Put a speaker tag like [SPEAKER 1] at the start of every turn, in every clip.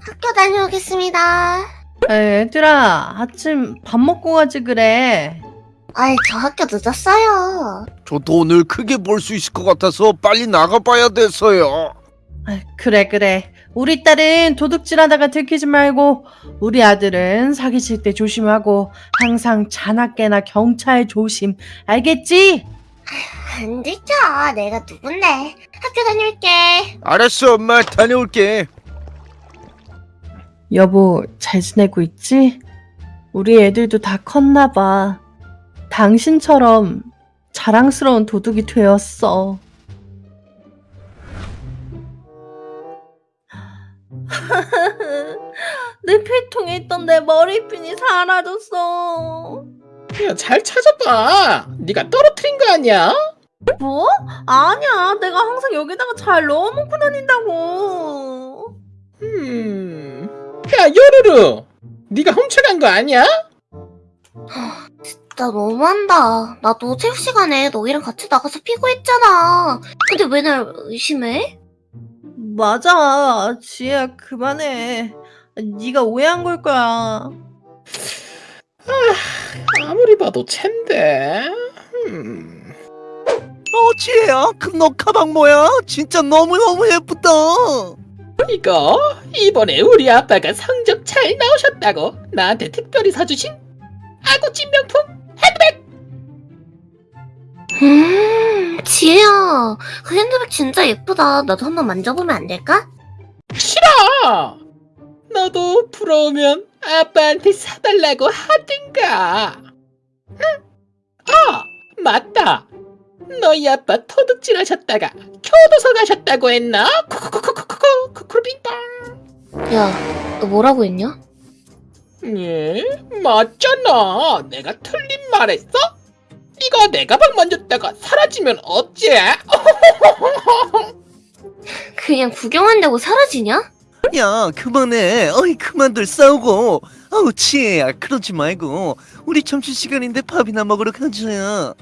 [SPEAKER 1] 학교 다녀오겠습니다.
[SPEAKER 2] 에, 얘들아, 아침 밥 먹고 가지 그래.
[SPEAKER 1] 아이, 저 학교 늦었어요.
[SPEAKER 3] 저도 오늘 크게 볼 수 있을 것 같아서 빨리 나가봐야 돼서요.
[SPEAKER 2] 아, 그래, 그래. 우리 딸은 도둑질하다가 들키지 말고, 우리 아들은 사기칠 때 조심하고, 항상 자나깨나 경찰 조심. 알겠지?
[SPEAKER 1] 안 들켜. 내가 누군데. 학교 다녀올게.
[SPEAKER 3] 알았어, 엄마 다녀올게.
[SPEAKER 2] 여보, 잘 지내고 있지? 우리 애들도 다 컸나 봐. 당신처럼 자랑스러운 도둑이 되었어. 내 필통에 있던 내 머리핀이 사라졌어.
[SPEAKER 4] 야, 잘 찾아봐. 네가 떨어뜨린 거 아니야?
[SPEAKER 2] 뭐? 아니야. 내가 항상 여기다가 잘 넣어놓고 다닌다고.
[SPEAKER 4] 음. 야, 요루루. 네가 훔쳐간 거 아니야?
[SPEAKER 1] 나 너무한다. 나도 체육 시간에 너희랑 같이 나가서 피고했잖아. 근데 왜 날 의심해?
[SPEAKER 2] 맞아. 지혜야, 그만해. 네가 오해한 걸 거야.
[SPEAKER 4] 아 무리 봐도 챈데. 음.
[SPEAKER 3] 어, 지혜야, 그 너 가방 뭐야? 진짜 너무너무 예쁘다.
[SPEAKER 4] 이거 이번에 우리 아빠가 성적 잘 나오셨다고 나한테 특별히 사주신 아구찜 명품 핸드백.
[SPEAKER 1] 음, 지혜야. 그 핸드백 진짜 예쁘다. 나도 한번 만져보면 안 될까?
[SPEAKER 4] 싫어. 너도 부러우면 아빠한테 사달라고 하든가. 응? 아 맞다. 너희 아빠 도둑질 하셨다가 교도소 가셨다고 했나? 쿠쿠쿠쿠 쿠쿠 쿠쿠빙빵.
[SPEAKER 1] 야, 너 뭐라고 했냐?
[SPEAKER 4] 예, 맞잖아. 내가 틀린 말 했어? 이거 내 가방 만졌다가 사라지면 어째?
[SPEAKER 1] 그냥 구경한다고 사라지냐?
[SPEAKER 3] 야, 그만해. 어이, 그만들 싸우고. 아우, 지혜야, 그러지 말고. 우리 점심시간인데 밥이나 먹으러 가자.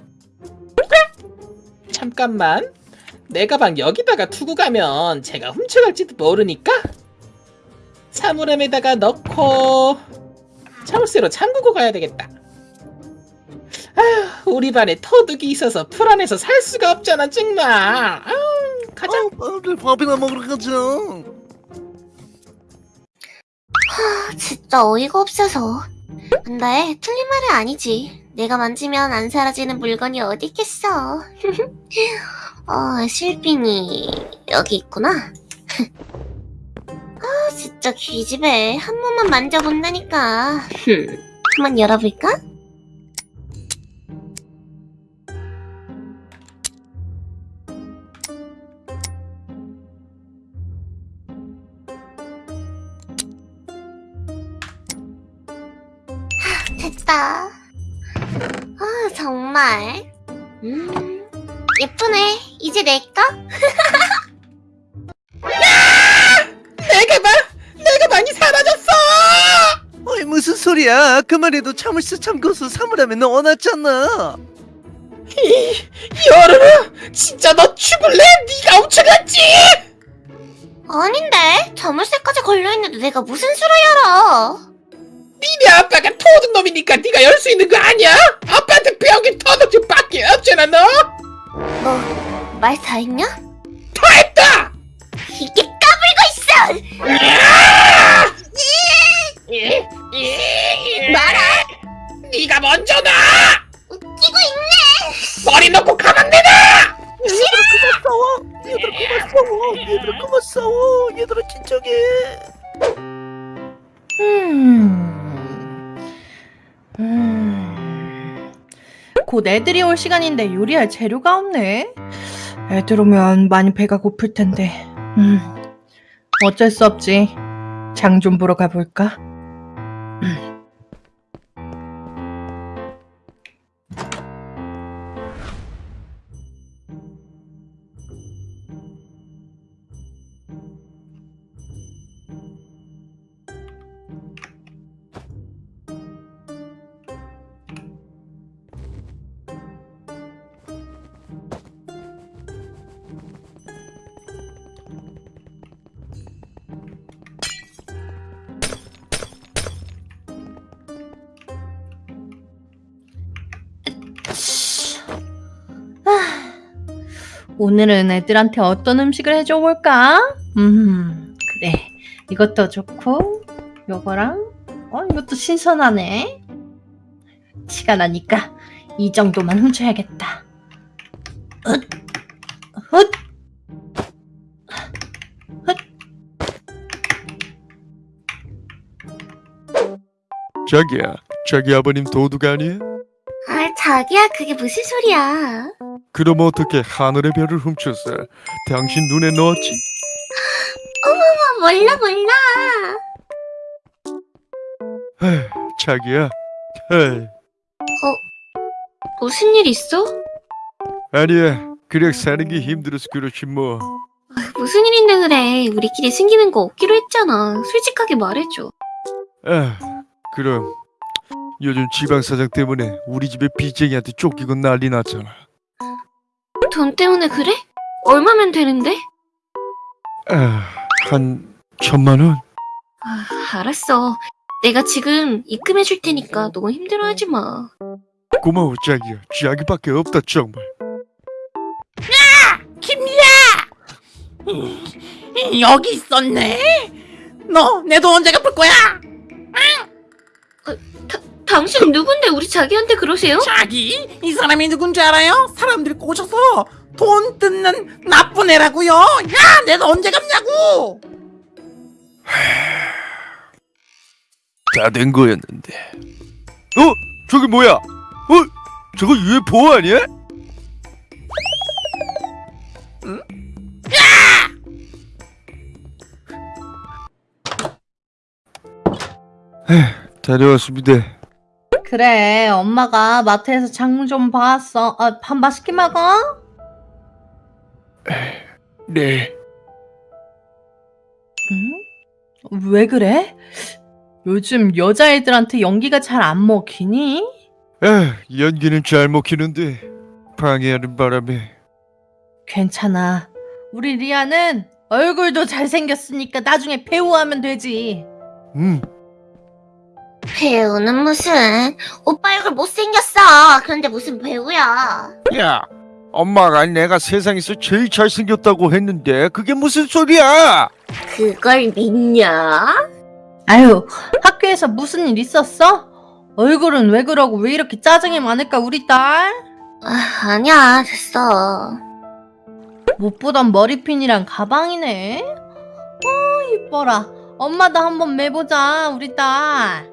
[SPEAKER 4] 잠깐만. 내 가방 여기다가 두고 가면 제가 훔쳐갈지도 모르니까 사물함에다가 넣고 자물쇠로 잠그고 가야 되겠다. 아휴, 우리 반에 터득이 있어서 불안해서 살 수가 없잖아, 정말. 아유, 가자.
[SPEAKER 3] 어, 밥을 밥이나 먹으러 가자.
[SPEAKER 1] 아, 진짜 어이가 없어서. 근데 틀린 말은 아니지. 내가 만지면 안 사라지는 물건이 어디 있겠어. 어, 실핀이 여기 있구나. 아, 진짜 귀집애. 한 번만 만져본다니까. 흠. 한번 열어볼까? 됐다. 아, 정말. 음, 예쁘네. 이제 내 거?
[SPEAKER 4] 내 가방! 내 가방이 사라졌어!
[SPEAKER 3] 어이, 무슨 소리야. 그만 해도 참을 수 참고서 사물함에 넣어놨잖아.
[SPEAKER 4] 여름아! 진짜 너 죽을래? 네가 훔쳐갔지?
[SPEAKER 1] 아닌데. 자물쇠까지 걸려있는데 내가 무슨 수로 열어?
[SPEAKER 4] 니네 아빠가 도둑놈이니까 네가 열 수 있는 거 아니야? 아빠한테 배운 터덕질밖에 없잖아 너?
[SPEAKER 1] 너말다 했냐?
[SPEAKER 4] 다 했다!
[SPEAKER 1] 이게 까불고 있어!
[SPEAKER 4] 말아! 네가 먼저 나!
[SPEAKER 1] 웃기고 있네!
[SPEAKER 4] 머리 놓고 가만 내놔!
[SPEAKER 3] 얘들아, 그만 싸워. 얘들아, 그만 싸워. 얘들아, 그만 싸워. 얘들아, 진정해.
[SPEAKER 2] 음. 음. 곧 애들이 올 시간인데 요리할 재료가 없네. 애들 오면 많이 배가 고플 텐데. 음. 어쩔 수 없지. 장 좀 보러 가볼까? 오늘은 애들한테 어떤 음식을 해줘 볼까? 음, 그래. 이것도 좋고, 요거랑, 어, 이것도 신선하네. 티가 나니까 이 정도만 훔쳐야겠다. 헛, 헛,
[SPEAKER 5] 자기야, 자기 아버님 도둑 아니야?
[SPEAKER 1] 아, 자기야, 그게 무슨 소리야.
[SPEAKER 5] 그럼 어떻게 하늘의 별을 훔쳐서 당신 눈에 넣었지?
[SPEAKER 1] 아, 몰라, 몰라.
[SPEAKER 5] 자기야, 에이,
[SPEAKER 1] 무슨 일 있어?
[SPEAKER 5] 아니야, 그냥 사는 게 힘들어서 그렇지 뭐.
[SPEAKER 1] 무슨 일인데 그래. 우리끼리 숨기는 거 없기로 했잖아. 솔직하게 말해줘.
[SPEAKER 5] 아, 그럼 요즘 지방 사장 때문에 우리 집에 빚쟁이한테 쫓기고 난리 났잖아.
[SPEAKER 1] 돈 때문에 그래? 얼마면 되는데?
[SPEAKER 5] 아, 한 천만 원?
[SPEAKER 1] 아, 알았어. 내가 지금 입금해 줄 테니까 너무 힘들어하지 마.
[SPEAKER 5] 고마워 자기야, 자기밖에 없다 정말.
[SPEAKER 6] 여기 있었네. 너 내 돈 언제 갚을 거야?
[SPEAKER 1] 당신 누군데 우리 자기한테 그러세요?
[SPEAKER 6] 자기 이 사람이 누군지 알아요? 사람들이 꼬셔서 돈 뜯는 나쁜 애라고요. 야, 내돈 언제 갚냐고.
[SPEAKER 5] 다 된 거였는데. 어? 저기 뭐야? 어? 저거 UFO 아니야? 에휴, 다녀왔습니다.
[SPEAKER 2] 그래, 엄마가 마트에서 장좀 봐왔어. 아, 밥 맛있게 먹어?
[SPEAKER 5] 네.
[SPEAKER 2] 응? 왜 그래? 요즘 여자애들한테 연기가 잘 안 먹히니?
[SPEAKER 5] 에휴, 연기는 잘 먹히는데 방해하는 바람에
[SPEAKER 2] 괜찮아. 우리 리아는 얼굴도 잘생겼으니까 나중에 배우하면 되지.
[SPEAKER 5] 음,
[SPEAKER 1] 배우는 무슨 오빠 얼굴 못생겼어 그런데 무슨 배우야
[SPEAKER 5] 야, 엄마가 내가 세상에서 제일 잘생겼다고 했는데 그게 무슨 소리야?
[SPEAKER 1] 그걸 믿냐?
[SPEAKER 2] 아유, 학교에서 무슨 일 있었어? 얼굴은 왜 그러고 왜 이렇게 짜증이 많을까, 우리 딸?
[SPEAKER 1] 아, 아니야 됐어
[SPEAKER 2] 못 보던 머리핀이랑 가방이네. 어, 이뻐라. 엄마도 한번 매보자, 우리 딸.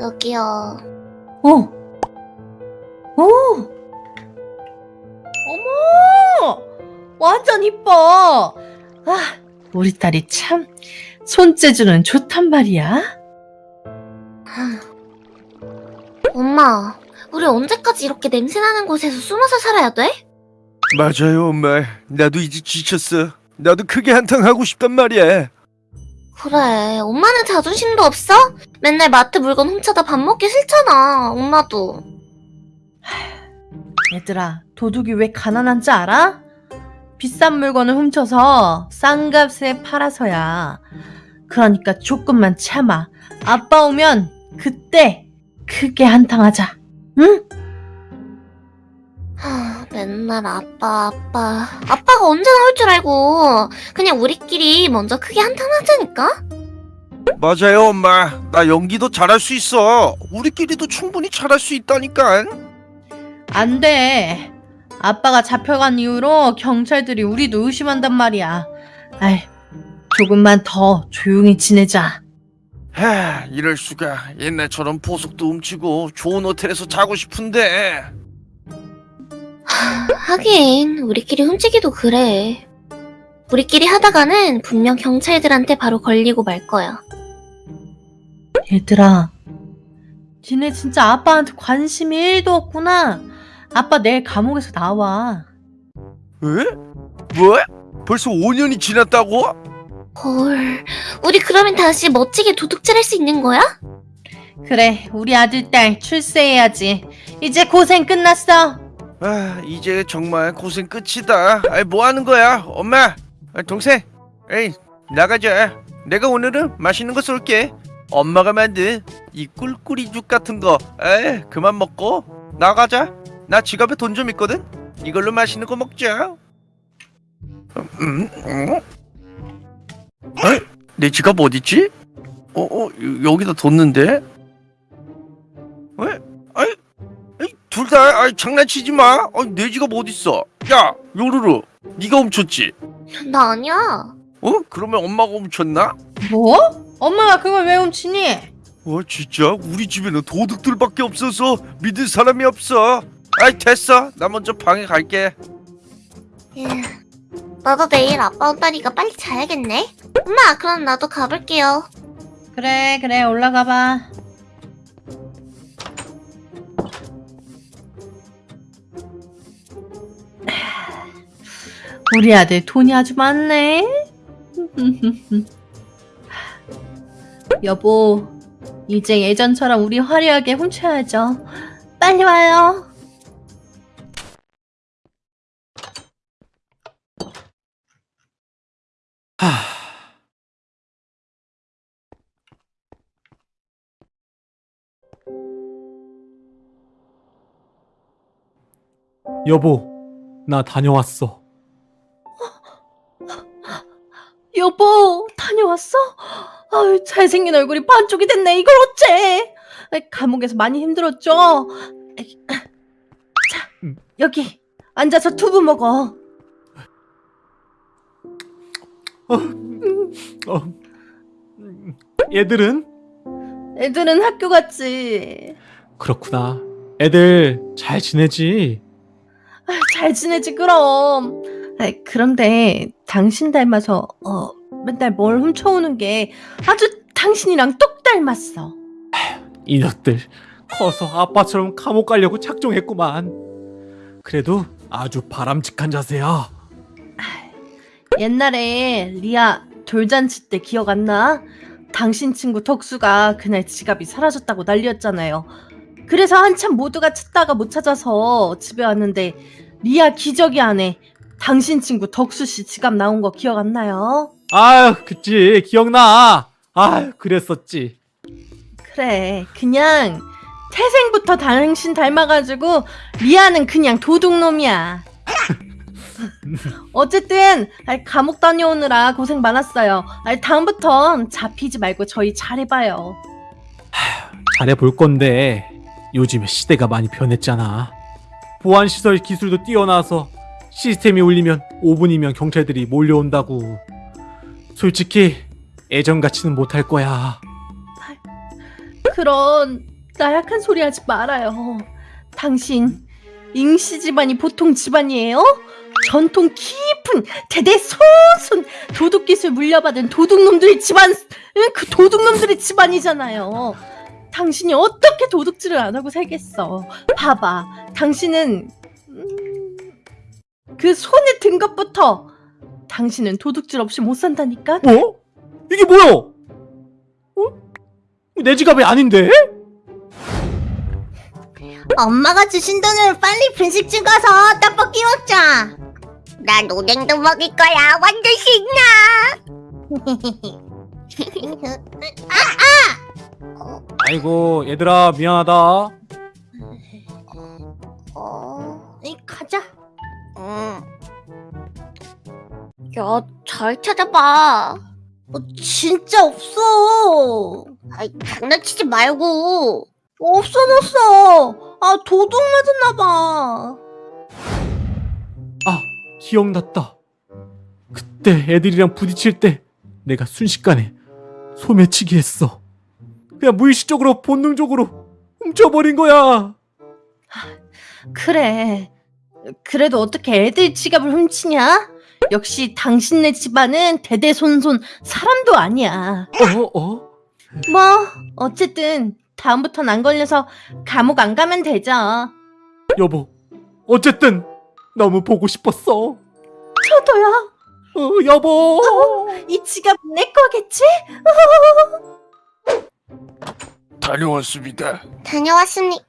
[SPEAKER 1] 여기요
[SPEAKER 2] 어. 오. 어머! 완전 이뻐. 아, 우리 딸이 참 손재주는 좋단 말이야.
[SPEAKER 1] 엄마 우리 언제까지 이렇게 냄새나는 곳에서 숨어서 살아야 돼?
[SPEAKER 5] 맞아요, 엄마. 나도 이제 지쳤어. 나도 크게 한탕 하고 싶단 말이야.
[SPEAKER 1] 그래 엄마는 자존심도 없어? 맨날 마트 물건 훔쳐다 밥 먹기 싫잖아 엄마도
[SPEAKER 2] 얘들아, 도둑이 왜 가난한지 알아? 비싼 물건을 훔쳐서 싼 값에 팔아서야. 그러니까 조금만 참아. 아빠 오면 그때 크게 한탕하자. 응?
[SPEAKER 1] 하, 맨날 아빠 아빠 아빠가 언제 나올 줄 알고 그냥 우리끼리 먼저 크게 한탄 하자니까
[SPEAKER 5] 맞아요, 엄마. 나 연기도 잘할 수 있어. 우리끼리도 충분히 잘할 수 있다니까.
[SPEAKER 2] 안 돼. 아빠가 잡혀간 이후로 경찰들이 우리도 의심한단 말이야. 아이, 조금만 더 조용히 지내자.
[SPEAKER 5] 하, 이럴 수가. 옛날처럼 보석도 훔치고 좋은 호텔에서 자고 싶은데.
[SPEAKER 1] 하긴 우리끼리 훔치기도 그래 우리끼리 하다가는 분명 경찰들한테 바로 걸리고 말 거야
[SPEAKER 2] 얘들아, 니네 진짜 아빠한테 관심이 1도 없구나. 아빠 내일 감옥에서 나와.
[SPEAKER 5] 에? 뭐? 벌써 5년이 지났다고?
[SPEAKER 1] 헐 우리 그러면 다시 멋지게 도둑질 할 수 있는 거야?
[SPEAKER 2] 그래, 우리 아들 딸 출세해야지. 이제 고생 끝났어.
[SPEAKER 5] 아, 이제 정말 고생 끝이다. 아이, 뭐 하는 거야? 엄마, 아, 동생, 에이, 나가자. 내가 오늘은 맛있는 거 쏠게. 엄마가 만든 이 꿀꿀이죽 같은 거, 에이, 그만 먹고 나가자. 나 지갑에 돈 좀 있거든. 이걸로 맛있는 거 먹자. 음, 음. 어? 내 지갑 어딨지? 어, 어, 여- 여기다 뒀는데? 왜? 아이, 둘 다, 아이, 장난치지 마. 아, 내 지갑 어딨어? 야, 요루루, 네가 훔쳤지?
[SPEAKER 7] 나 아니야.
[SPEAKER 5] 어? 그러면 엄마가 훔쳤나?
[SPEAKER 2] 뭐? 엄마가 그걸 왜 훔치니?
[SPEAKER 5] 와, 진짜 우리 집에는 도둑들밖에 없어서 믿을 사람이 없어. 아이, 됐어. 나 먼저 방에 갈게.
[SPEAKER 7] 에휴, 나도 내일 아빠 온다니까 빨리 자야겠네. 엄마, 그럼 나도 가볼게요.
[SPEAKER 2] 그래 그래 올라가 봐. 우리 아들 돈이 아주 많네. 여보, 이제 예전처럼 우리 화려하게 훔쳐야죠. 빨리 와요.
[SPEAKER 8] 여보, 나 다녀왔어.
[SPEAKER 2] 여보, 다녀왔어? 아유, 잘생긴 얼굴이 반쪽이 됐네. 이걸 어째? 아이, 감옥에서 많이 힘들었죠? 아이, 자, 여기 앉아서 두부 먹어.
[SPEAKER 8] 어, 얘들은?
[SPEAKER 2] 애들은 학교 갔지.
[SPEAKER 8] 그렇구나. 애들 잘 지내지?
[SPEAKER 2] 아유, 잘 지내지 그럼. 아이, 그런데 당신 닮아서 어, 맨날 뭘 훔쳐오는 게 아주 당신이랑 똑 닮았어.
[SPEAKER 8] 이것들 커서 아빠처럼 감옥 가려고 작정했구만. 그래도 아주 바람직한 자세야.
[SPEAKER 2] 옛날에 리아 돌잔치 때 기억 안 나? 당신 친구 덕수가 그날 지갑이 사라졌다고 난리였잖아요. 그래서 한참 모두가 찾다가 못 찾아서 집에 왔는데 리아 기저귀 안에 당신 친구 덕수 씨 지갑 나온 거 기억 안 나요?
[SPEAKER 8] 아유, 그치. 기억나. 아유, 그랬었지.
[SPEAKER 2] 그래, 그냥 태생부터 당신 닮아가지고 리아는 그냥 도둑놈이야. 어쨌든 감옥 다녀오느라 고생 많았어요. 다음부턴 잡히지 말고 저희 잘해봐요.
[SPEAKER 8] 잘해볼 건데 요즘에 시대가 많이 변했잖아. 보안시설 기술도 뛰어나서 시스템이 울리면 5분이면 경찰들이 몰려온다고. 솔직히 예전같이는 못할 거야.
[SPEAKER 2] 그런 나약한 소리 하지 말아요. 당신 잉씨 집안이 보통 집안이에요? 전통 깊은 대대손손 도둑 기술 물려받은 도둑놈들의 집안, 응, 그 도둑놈들의 집안이잖아요. 당신이 어떻게 도둑질을 안 하고 살겠어? 봐봐, 당신은 음, 그 손에 든 것부터 당신은 도둑질 없이 못 산다니까.
[SPEAKER 8] 어? 이게 뭐야? 어? 내 지갑이 아닌데?
[SPEAKER 7] 엄마가 주신 돈으로 빨리 분식집 가서 떡볶이 먹자. 난 오뎅도 먹을 거야. 완전 신나.
[SPEAKER 8] 아이고 얘들아 미안하다.
[SPEAKER 7] 음. 야, 잘 찾아봐.
[SPEAKER 2] 어, 진짜 없어.
[SPEAKER 7] 아이, 장난치지 말고.
[SPEAKER 2] 없어졌어. 아 도둑 맞았나 봐.
[SPEAKER 8] 아 기억났다. 그때 애들이랑 부딪힐 때 내가 순식간에 소매치기 했어. 그냥 무의식적으로 본능적으로 훔쳐버린 거야.
[SPEAKER 2] 그래. 그래도 어떻게 애들 지갑을 훔치냐? 역시 당신네 집안은 대대손손 사람도 아니야.
[SPEAKER 8] 어 어?
[SPEAKER 2] 뭐 어쨌든 다음부턴 안 걸려서 감옥 안 가면 되죠.
[SPEAKER 8] 여보 어쨌든 너무 보고 싶었어.
[SPEAKER 2] 저도요.
[SPEAKER 8] 어, 여보.
[SPEAKER 2] 이 지갑 내 거겠지?
[SPEAKER 5] 다녀왔습니다.
[SPEAKER 7] 다녀왔습니다.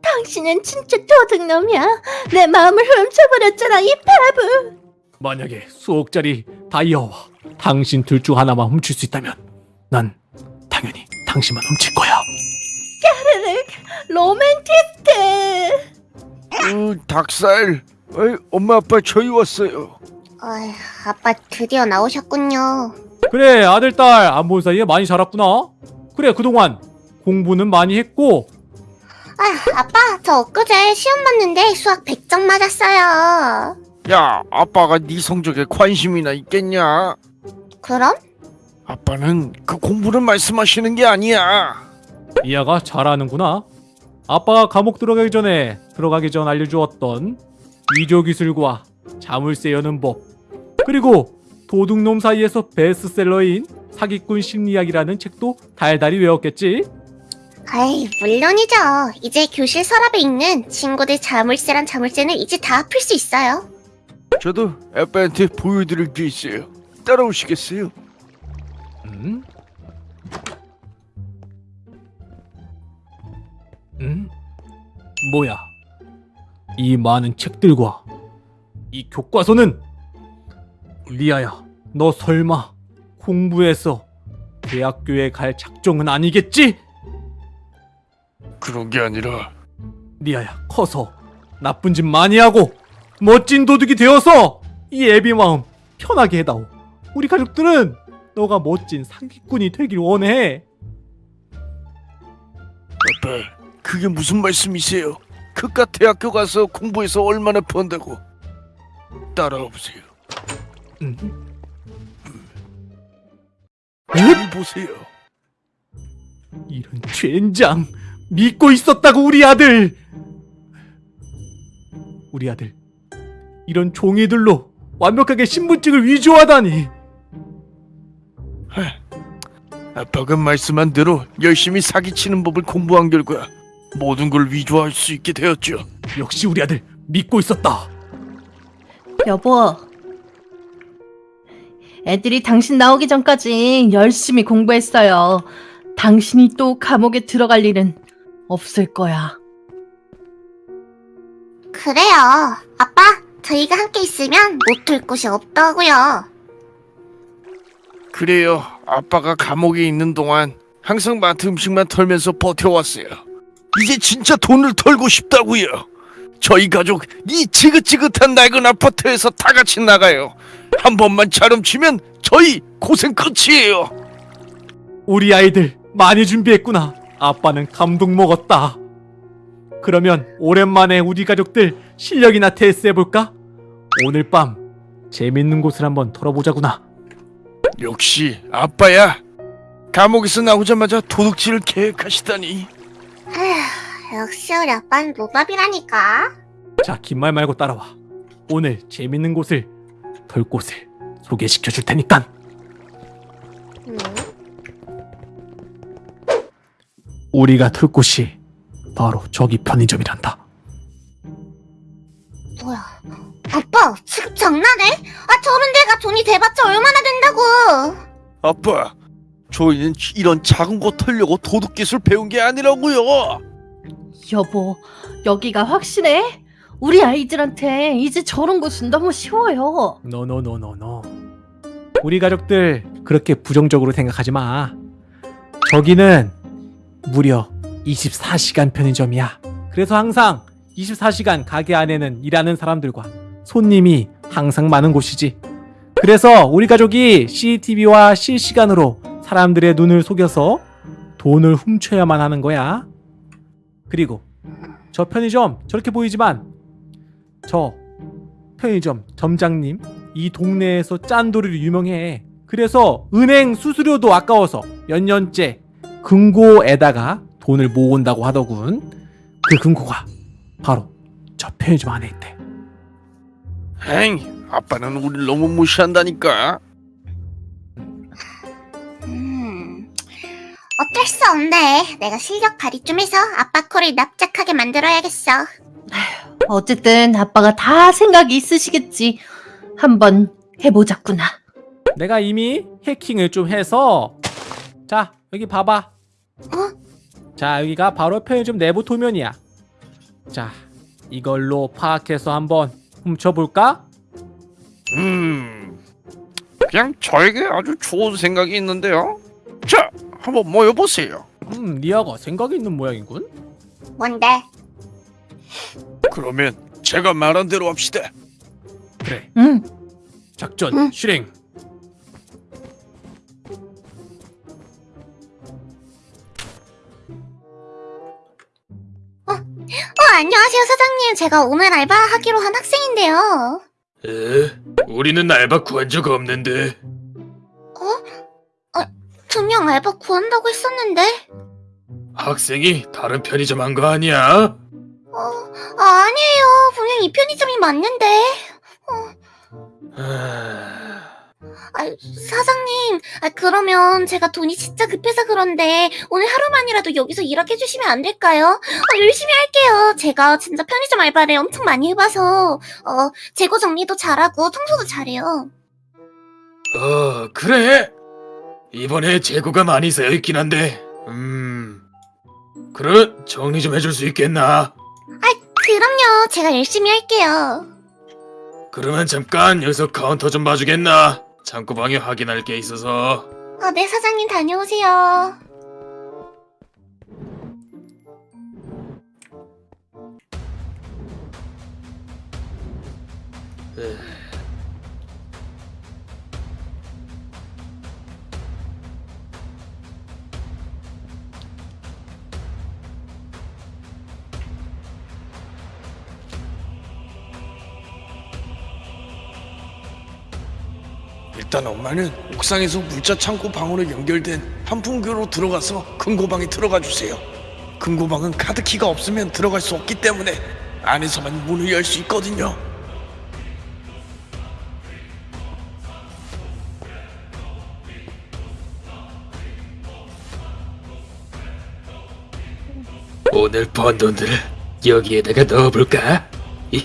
[SPEAKER 2] 당신은 진짜 도둑놈이야. 내 마음을 훔쳐버렸잖아, 이 바보.
[SPEAKER 8] 만약에 수억짜리 다이아와 당신 둘 중 하나만 훔칠 수 있다면 난 당연히 당신만 훔칠 거야.
[SPEAKER 2] 로맨티스트.
[SPEAKER 9] 으, 닭살. 어이, 엄마 아빠 저희 왔어요.
[SPEAKER 7] 어휴, 아빠 드디어 나오셨군요.
[SPEAKER 8] 그래 아들 딸 안 본 사이에 많이 자랐구나. 그래 그동안 공부는 많이 했고
[SPEAKER 7] 아휴, 아빠, 저 엊그제 시험 봤는데 수학 100점 맞았어요.
[SPEAKER 9] 야, 아빠가 네 성적에 관심이나 있겠냐?
[SPEAKER 7] 그럼?
[SPEAKER 9] 아빠는 그 공부를 말씀하시는 게 아니야.
[SPEAKER 8] 이아가 잘하는구나. 아빠가 감옥 들어가기 전에 들어가기 전 알려주었던 위조 기술과 자물쇠 여는 법 그리고 도둑놈 사이에서 베스트셀러인 사기꾼 심리학이라는 책도 달달이 외웠겠지.
[SPEAKER 7] 아이, 물론이죠. 이제 교실 서랍에 있는 친구들 자물쇠란 자물쇠는 이제 다 풀 수 있어요.
[SPEAKER 9] 저도 아빠한테 보여드릴 게 있어요. 따라오시겠어요?
[SPEAKER 8] 음? 음? 뭐야? 이 많은 책들과 이 교과서는 리아야, 너 설마 공부해서 대학교에 갈 작정은 아니겠지?
[SPEAKER 9] 그런 게 아니라
[SPEAKER 8] 리아야, 커서 나쁜 짓 많이 하고 멋진 도둑이 되어서 이 애비 마음 편하게 해다오. 우리 가족들은 너가 멋진 상기꾼이 되길 원해.
[SPEAKER 9] 아빠 그게 무슨 말씀이세요? 그깟 대학교 가서 공부해서 얼마나 번다고 따라와 보세요.
[SPEAKER 8] 음?
[SPEAKER 9] 잘 보세요.
[SPEAKER 8] 이런 젠장 믿고 있었다고 우리 아들. 우리 아들 이런 종이들로 완벽하게 신분증을 위조하다니.
[SPEAKER 9] 아빠가 말씀한 대로 열심히 사기치는 법을 공부한 결과 모든 걸 위조할 수 있게 되었죠.
[SPEAKER 8] 역시 우리 아들 믿고 있었다.
[SPEAKER 2] 여보. 애들이 당신 나오기 전까지 열심히 공부했어요. 당신이 또 감옥에 들어갈 일은 없을 거야.
[SPEAKER 7] 그래요. 아빠, 저희가 함께 있으면 못들 곳이 없다고요.
[SPEAKER 9] 그래요. 아빠가 감옥에 있는 동안 항상 마트 음식만 털면서 버텨왔어요. 이제 진짜 돈을 털고 싶다고요. 저희 가족 이 지긋지긋한 낡은 아파트에서 다 같이 나가요. 한 번만 차름치면 저희 고생 끝이에요.
[SPEAKER 8] 우리 아이들 많이 준비했구나. 아빠는 감동 먹었다. 그러면 오랜만에 우리 가족들 실력이나 테스트해볼까? 오늘 밤 재밌는 곳을 한번 털어보자구나.
[SPEAKER 9] 역시 아빠야. 감옥에서 나오자마자 도둑질을 계획하시다니.
[SPEAKER 7] 아휴, 역시 우리 아빠는 노답이라니까.
[SPEAKER 8] 자, 긴 말 말고 따라와. 오늘 재밌는 곳을 털 곳을 소개시켜 줄 테니까.
[SPEAKER 7] 음,
[SPEAKER 8] 우리가 털 곳이 바로 저기 편의점이란다.
[SPEAKER 7] 뭐야. 아빠, 지금 장난해? 아, 저런 데가 돈이 대봤자 얼마나 된다고.
[SPEAKER 9] 아빠, 저희는 이런 작은 거 털려고 도둑 기술 배운 게 아니라고요.
[SPEAKER 2] 여보, 여기가 확실해? 우리 아이들한테 이제 저런 곳은 너무 쉬워요.
[SPEAKER 8] 노노노노노. 우리 가족들 그렇게 부정적으로 생각하지 마. 저기는 무려 24시간 편의점이야. 그래서 항상 24시간 가게 안에는 일하는 사람들과 손님이 항상 많은 곳이지. 그래서 우리 가족이 CCTV와 실시간으로 사람들의 눈을 속여서 돈을 훔쳐야만 하는 거야. 그리고 저 편의점 저렇게 보이지만 저 편의점 점장님 이 동네에서 짠돌이로 유명해. 그래서 은행 수수료도 아까워서 몇 년째 금고에다가 돈을 모은다고 하더군. 그 금고가 바로 저 편의점 안에 있대.
[SPEAKER 9] 엥, 아빠는 우리를 너무 무시한다니까.
[SPEAKER 7] 음, 어쩔 수 없네. 내가 실력 발휘 좀 해서 아빠 코를 납작하게 만들어야겠어.
[SPEAKER 2] 어쨌든 아빠가 다 생각이 있으시겠지. 한번 해보자꾸나.
[SPEAKER 8] 내가 이미 해킹을 좀 해서 자 여기 봐봐. 자 여기가 바로 편의점 내부 도면이야. 자 이걸로 파악해서 한번 훔쳐볼까?
[SPEAKER 9] 음, 그냥 저에게 아주 좋은 생각이 있는데요. 자, 한번 모여보세요.
[SPEAKER 8] 음 리아가 생각이 있는 모양이군.
[SPEAKER 7] 뭔데?
[SPEAKER 9] 그러면 제가 말한 대로 합시다.
[SPEAKER 8] 그래.
[SPEAKER 2] 응.
[SPEAKER 8] 작전
[SPEAKER 1] 응.
[SPEAKER 8] 실행.
[SPEAKER 1] 안녕하세요, 사장님. 제가 오늘 알바하기로 한 학생인데요.
[SPEAKER 10] 에? 우리는 알바 구한 적 없는데.
[SPEAKER 1] 분명 알바 구한다고 했었는데.
[SPEAKER 10] 학생이 다른 편의점 한 거 아니야?
[SPEAKER 1] 어, 아, 아니에요. 분명 이 편의점이 맞는데.
[SPEAKER 10] 아...
[SPEAKER 1] 아, 사장님, 아, 그러면 제가 돈이 진짜 급해서 그런데 오늘 하루만이라도 여기서 일하게 해주시면 안 될까요? 어, 열심히 할게요. 제가 진짜 편의점 알바를 엄청 많이 해봐서 어, 재고 정리도 잘하고 청소도 잘해요.
[SPEAKER 10] 어, 그래. 이번에 재고가 많이 쌓여 있긴 한데, 음, 그럼 정리 좀 해줄 수 있겠나?
[SPEAKER 1] 그럼요. 제가 열심히 할게요.
[SPEAKER 10] 그러면 잠깐 여기서 카운터 좀 봐주겠나? 창고방에 확인할 게 있어서.
[SPEAKER 1] 아, 네, 사장님 다녀오세요.
[SPEAKER 9] 일단 엄마는 옥상에서 물자 창고 방으로 연결된 한풍교로 들어가서 금고방에 들어가 주세요. 금고방은 카드키가 없으면 들어갈 수 없기 때문에 안에서만 문을 열 수 있거든요.
[SPEAKER 10] 오늘 번 돈들을 여기에다가 넣어볼까?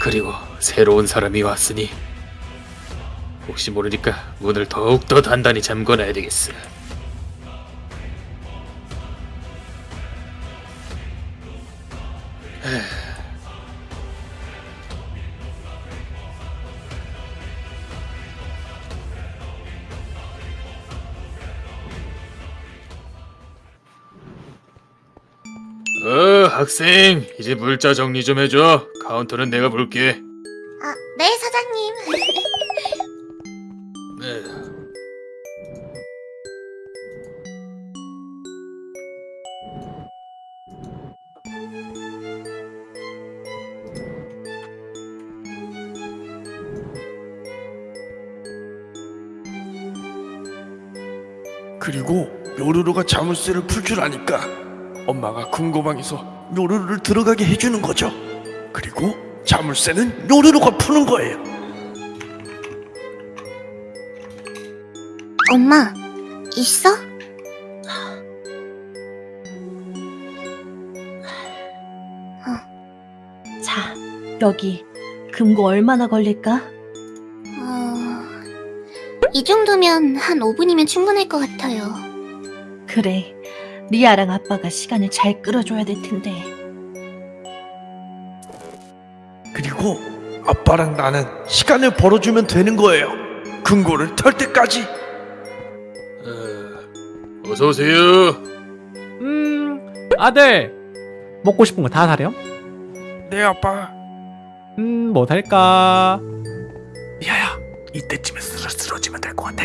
[SPEAKER 10] 그리고 새로운 사람이 왔으니 혹시 모르니까 문을 더욱더 단단히 잠궈놔야 되겠어. 어, 학생, 이제 물자 정리 좀 해줘. 카운터는 내가 볼게.
[SPEAKER 1] 아, 네, 사장님.
[SPEAKER 10] 네.
[SPEAKER 9] 그리고 요루루가 자물쇠를 풀 줄 아니까 엄마가 금고방에서 요루루를 들어가게 해주는 거죠. 그리고 자물쇠는 요루루가 푸는 거예요.
[SPEAKER 1] 엄마, 있어?
[SPEAKER 2] 자, 여기 금고 얼마나 걸릴까?
[SPEAKER 1] 어... 이 정도면 한 5분이면 충분할 것 같아요.
[SPEAKER 2] 그래. 리아랑 아빠가 시간을 잘 끌어줘야 될 텐데.
[SPEAKER 9] 그리고 아빠랑 나는 시간을 벌어주면 되는 거예요. 금고를 털 때까지.
[SPEAKER 10] 어, 어서 오세요.
[SPEAKER 8] 음, 아들 먹고 싶은 거 다 사렴.
[SPEAKER 9] 네 아빠.
[SPEAKER 8] 음, 뭐 살까?
[SPEAKER 9] 야야, 이때쯤에 쓰러 쓰러지면 될 것 같아.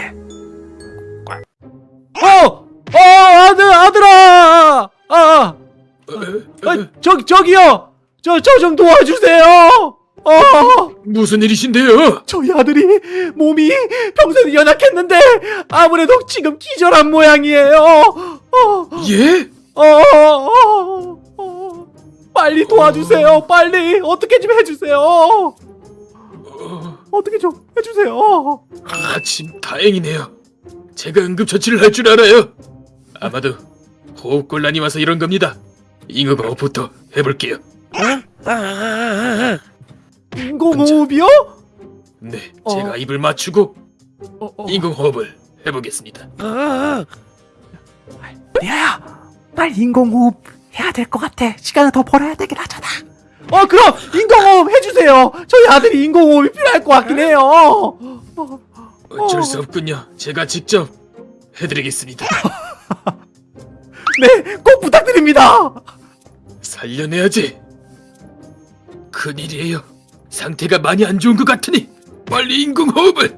[SPEAKER 8] 어, 어, 아들, 아들아, 아, 아,
[SPEAKER 10] 어,
[SPEAKER 8] 아 저, 저기요, 저, 저 좀 도와주세요. 어,
[SPEAKER 10] 무슨 일이신데요?
[SPEAKER 8] 저희 아들이 몸이 평소에 연약했는데 아무래도 지금 기절한 모양이에요. 어,
[SPEAKER 10] 예?
[SPEAKER 8] 어, 어, 어, 빨리 도와주세요. 빨리 어떻게 좀 해주세요.
[SPEAKER 10] 어,
[SPEAKER 8] 어떻게 좀 해주세요.
[SPEAKER 10] 아침 다행이네요. 제가 응급처치를 할 줄 알아요. 아마도 호흡곤란이 와서 이런 겁니다. 잉어거부터 해볼게요.
[SPEAKER 8] 인공호흡이요?
[SPEAKER 10] 네,
[SPEAKER 8] 어.
[SPEAKER 10] 제가 입을 맞추고
[SPEAKER 8] 어, 어.
[SPEAKER 10] 인공호흡을 해보겠습니다.
[SPEAKER 9] 아, 아.
[SPEAKER 8] 리아야, 빨리 인공호흡 해야 될 것 같아. 시간을 더 벌어야 되긴 하잖아. 어, 그럼 인공호흡 해주세요. 저희 아들이 인공호흡이 필요할 것 같긴 해요. 어,
[SPEAKER 10] 어쩔
[SPEAKER 8] 어.
[SPEAKER 10] 수 없군요. 제가 직접 해드리겠습니다.
[SPEAKER 8] 네, 꼭 부탁드립니다.
[SPEAKER 10] 살려내야지. 큰일이에요. 상태가 많이 안 좋은 것 같으니 빨리 인공호흡을.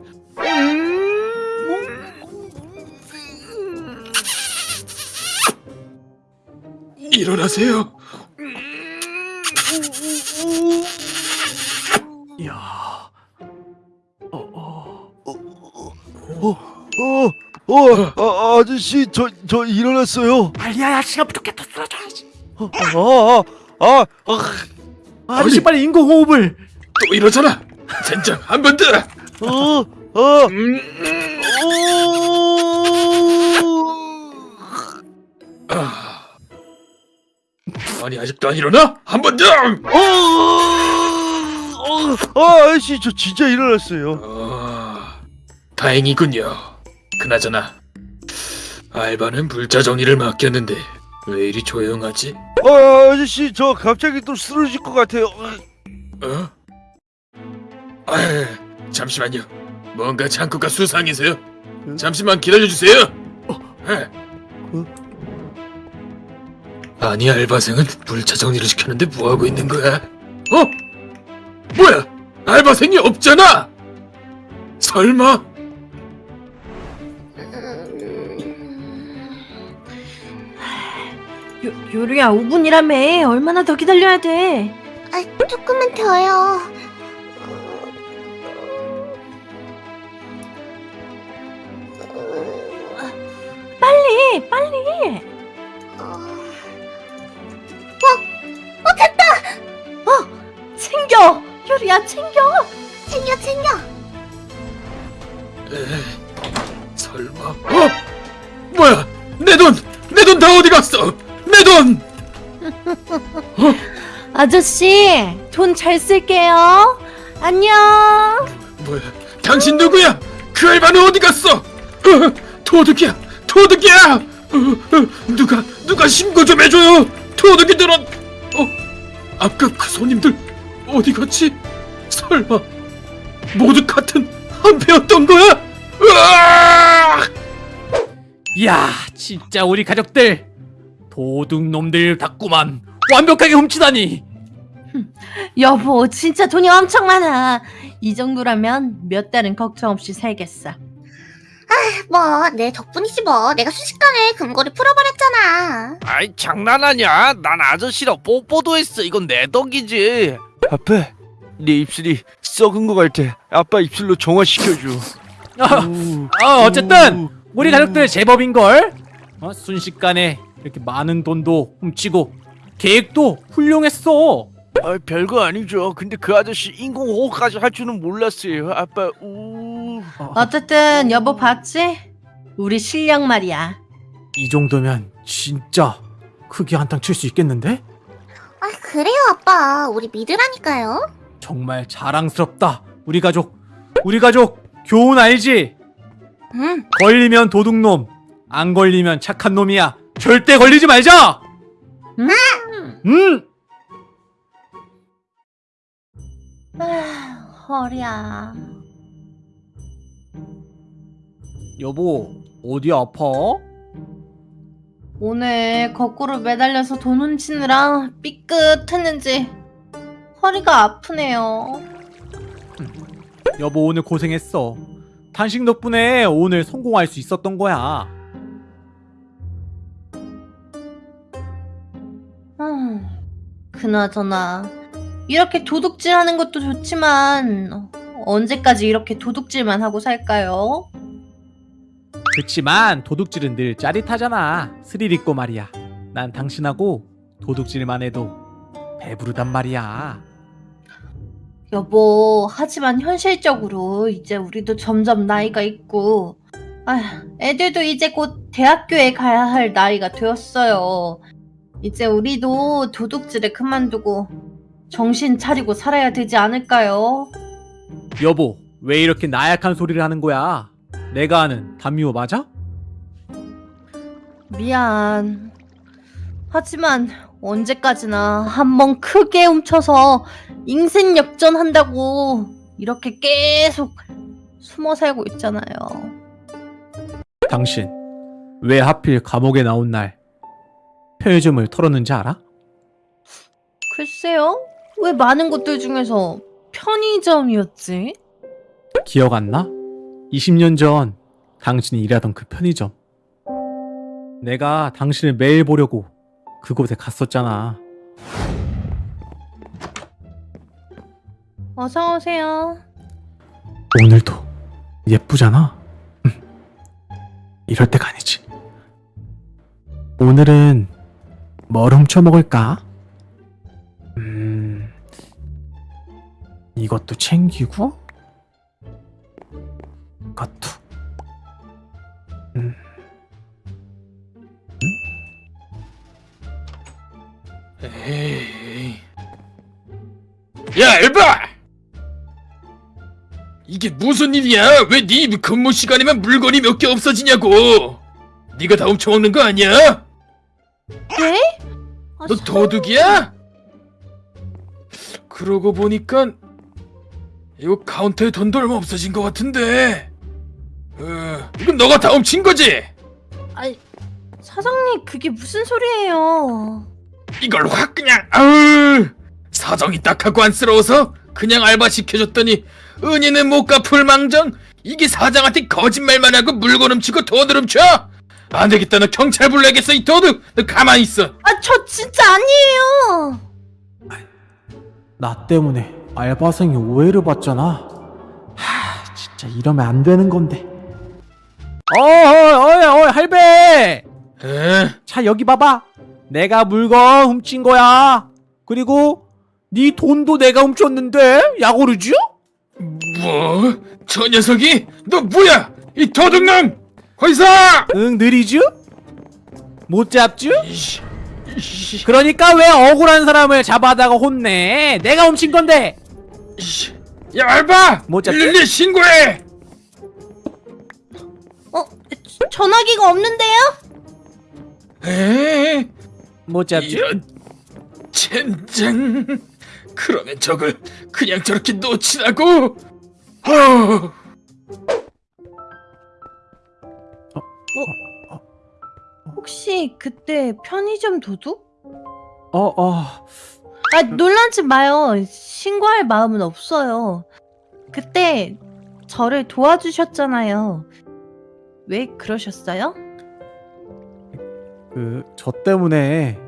[SPEAKER 10] 일어나세요.
[SPEAKER 8] 야, 어, 어.
[SPEAKER 9] 어, 어, 아, 아저씨, 저, 저 일어났어요.
[SPEAKER 8] 빨리야, 시간 부족해. 더 쓰러져야지.
[SPEAKER 9] 아, 아, 아, 아,
[SPEAKER 8] 아저씨 빨리 인공호흡을.
[SPEAKER 10] 또 이러잖아. 젠장 한 번 더.
[SPEAKER 9] 어, 어,
[SPEAKER 10] 음,
[SPEAKER 9] 어,
[SPEAKER 10] 아. 아니 아직도 안 일어나? 한 번 더.
[SPEAKER 9] 어, 어, 아, 아저씨, 저 진짜 일어났어요.
[SPEAKER 10] 아, 다행이군요. 그나저나 알바는 물자 정리를 맡겼는데 왜 이리 조용하지?
[SPEAKER 9] 아, 아저씨, 저 갑자기 또 쓰러질 것 같아요.
[SPEAKER 10] 어? 아, 잠시만요. 뭔가 창고가 수상해서요. 잠시만 기다려 주세요. 어, 에. 아니 알바생은 물차 정리를 시켰는데 뭐 하고 있는 거야? 어? 뭐야? 알바생이 없잖아. 설마?
[SPEAKER 2] 요, 요리야 5분이라며 얼마나 더 기다려야 돼?
[SPEAKER 7] 아, 조금만 더요.
[SPEAKER 2] 빨리 빨리.
[SPEAKER 7] 어,
[SPEAKER 2] 챙겨 요리야 챙겨.
[SPEAKER 7] 챙겨, 챙겨.
[SPEAKER 10] 에, 설마? 어? 뭐야? 내 돈! 내 돈 다 어디 갔어? 내 돈!
[SPEAKER 2] 아저씨 돈 잘 쓸게요. 안녕.
[SPEAKER 10] 뭐야? 당신 누구야? 그 알바는 어디 갔어? 어, 도둑이야! 도둑이야! 누가 누가 신고 좀 해줘요! 도둑이들은 어 아까 그 손님들 어디 갔지? 설마 모두 같은 한패였던 거야? 으아!
[SPEAKER 8] 야, 진짜 우리 가족들 도둑놈들 같구만. 완벽하게 훔치다니.
[SPEAKER 2] 여보 진짜 돈이 엄청 많아. 이 정도라면 몇 달은 걱정 없이 살겠어.
[SPEAKER 7] 뭐, 내 덕분이지 뭐. 내가 순식간에 금고를 풀어버렸잖아.
[SPEAKER 5] 아이 장난하냐? 난 아저씨랑 뽀뽀도 했어. 이건 내 덕이지.
[SPEAKER 9] 아빠, 내 입술이 썩은 것 같아. 아빠 입술로 정화시켜줘.
[SPEAKER 8] 아, 아, 어쨌든 우리 가족들 제법인 걸. 어, 순식간에 이렇게 많은 돈도 훔치고 계획도 훌륭했어.
[SPEAKER 5] 아, 별거 아니죠. 근데 그 아저씨 인공호흡까지 할 줄은 몰랐어요. 아빠, 우.
[SPEAKER 2] 어쨌든 여보 봤지? 우리 실력 말이야.
[SPEAKER 8] 이 정도면 진짜 크게 한탕 칠 수 있겠는데?
[SPEAKER 7] 아, 그래요, 아빠. 우리 믿으라니까요.
[SPEAKER 8] 정말 자랑스럽다. 우리 가족. 우리 가족 교훈 알지?
[SPEAKER 7] 응.
[SPEAKER 8] 걸리면 도둑놈, 안 걸리면 착한 놈이야. 절대 걸리지 말자.
[SPEAKER 2] 음.
[SPEAKER 8] 음.
[SPEAKER 2] 아, 허리야.
[SPEAKER 8] 여보, 어디 아파?
[SPEAKER 2] 오늘 거꾸로 매달려서 돈 훔치느라 삐끗했는지 허리가 아프네요.
[SPEAKER 8] 여보 오늘 고생했어. 단식 덕분에 오늘 성공할 수 있었던 거야.
[SPEAKER 2] 음, 그나저나 이렇게 도둑질하는 것도 좋지만 언제까지 이렇게 도둑질만 하고 살까요?
[SPEAKER 8] 그치만 도둑질은 늘 짜릿하잖아. 스릴 있고 말이야. 난 당신하고 도둑질만 해도 배부르단 말이야.
[SPEAKER 2] 여보, 하지만 현실적으로 이제 우리도 점점 나이가 있고, 아, 애들도 이제 곧 대학교에 가야 할 나이가 되었어요. 이제 우리도 도둑질을 그만두고 정신 차리고 살아야 되지 않을까요?
[SPEAKER 8] 여보, 왜 이렇게 나약한 소리를 하는 거야? 내가 아는 담요 맞아?
[SPEAKER 2] 미안. 하지만 언제까지나 한 번 크게 훔쳐서 인생 역전한다고 이렇게 계속 숨어 살고 있잖아요.
[SPEAKER 8] 당신 왜 하필 감옥에 나온 날 편의점을 털었는지 알아?
[SPEAKER 2] 글쎄요. 왜 많은 곳들 중에서 편의점이었지?
[SPEAKER 8] 기억 안 나? 20년 전 당신이 일하던 그 편의점. 내가 당신을 매일 보려고 그곳에 갔었잖아.
[SPEAKER 2] 어서 오세요.
[SPEAKER 8] 오늘도 예쁘잖아. 음. 이럴 때가 아니지. 오늘은 뭘 훔쳐 먹을까? 음, 이것도 챙기고, 이것도. 음.
[SPEAKER 10] 에이. 야, 엘바! 이게 무슨 일이야? 왜네 근무 시간이면 물건이 몇 개 없어지냐고? 네가 다 훔쳐먹는 거 아니야?
[SPEAKER 2] 네? 아,
[SPEAKER 10] 너
[SPEAKER 2] 서-
[SPEAKER 10] 도둑이야? 그러고 보니까 이거 카운터에 돈도 얼마 없어진 것 같은데. 어, 이건 너가 다 훔친 거지?
[SPEAKER 2] 아니, 사장님 그게 무슨 소리예요?
[SPEAKER 10] 이걸 확 그냥 아우 사정이 딱하고 안쓰러워서 그냥 알바 시켜줬더니 은희는 못 갚을 망정 이게 사장한테 거짓말만 하고 물건 훔치고 돈을 훔쳐 안 되겠다 너 경찰 불러야겠어 이 도둑 너 가만히 있어
[SPEAKER 2] 아, 저 진짜 아니에요.
[SPEAKER 8] 나 때문에 알바생이 오해를 받잖아. 하, 진짜 이러면 안 되는 건데. 어이, 어이, 어이, 할배!
[SPEAKER 10] 에?
[SPEAKER 8] 자, 여기 봐봐. 내가 물건 훔친 거야. 그리고 네 돈도 내가 훔쳤는데 야구르죠?
[SPEAKER 10] 뭐? 저 녀석이? 너 뭐야? 이 도둑놈! 거기서!
[SPEAKER 8] 응, 느리죠? 못 잡죠?
[SPEAKER 10] 이씨, 이씨,
[SPEAKER 8] 그러니까 왜 억울한 사람을 잡아다가 혼내? 내가 훔친 건데.
[SPEAKER 10] 이씨. 야 알바!
[SPEAKER 8] 못?
[SPEAKER 10] 112 신고해!
[SPEAKER 2] 어, 전화기가 없는데요?
[SPEAKER 10] 에?
[SPEAKER 8] 못 잡죠?
[SPEAKER 10] 이런 젠장 그러면 저걸 그냥 저렇게 놓치라고? 어.
[SPEAKER 2] 혹시 그때 편의점 도둑?
[SPEAKER 8] 어, 어.
[SPEAKER 2] 아, 놀라지 마요. 신고할 마음은 없어요. 그때 저를 도와주셨잖아요. 왜 그러셨어요?
[SPEAKER 8] 그, 저 때문에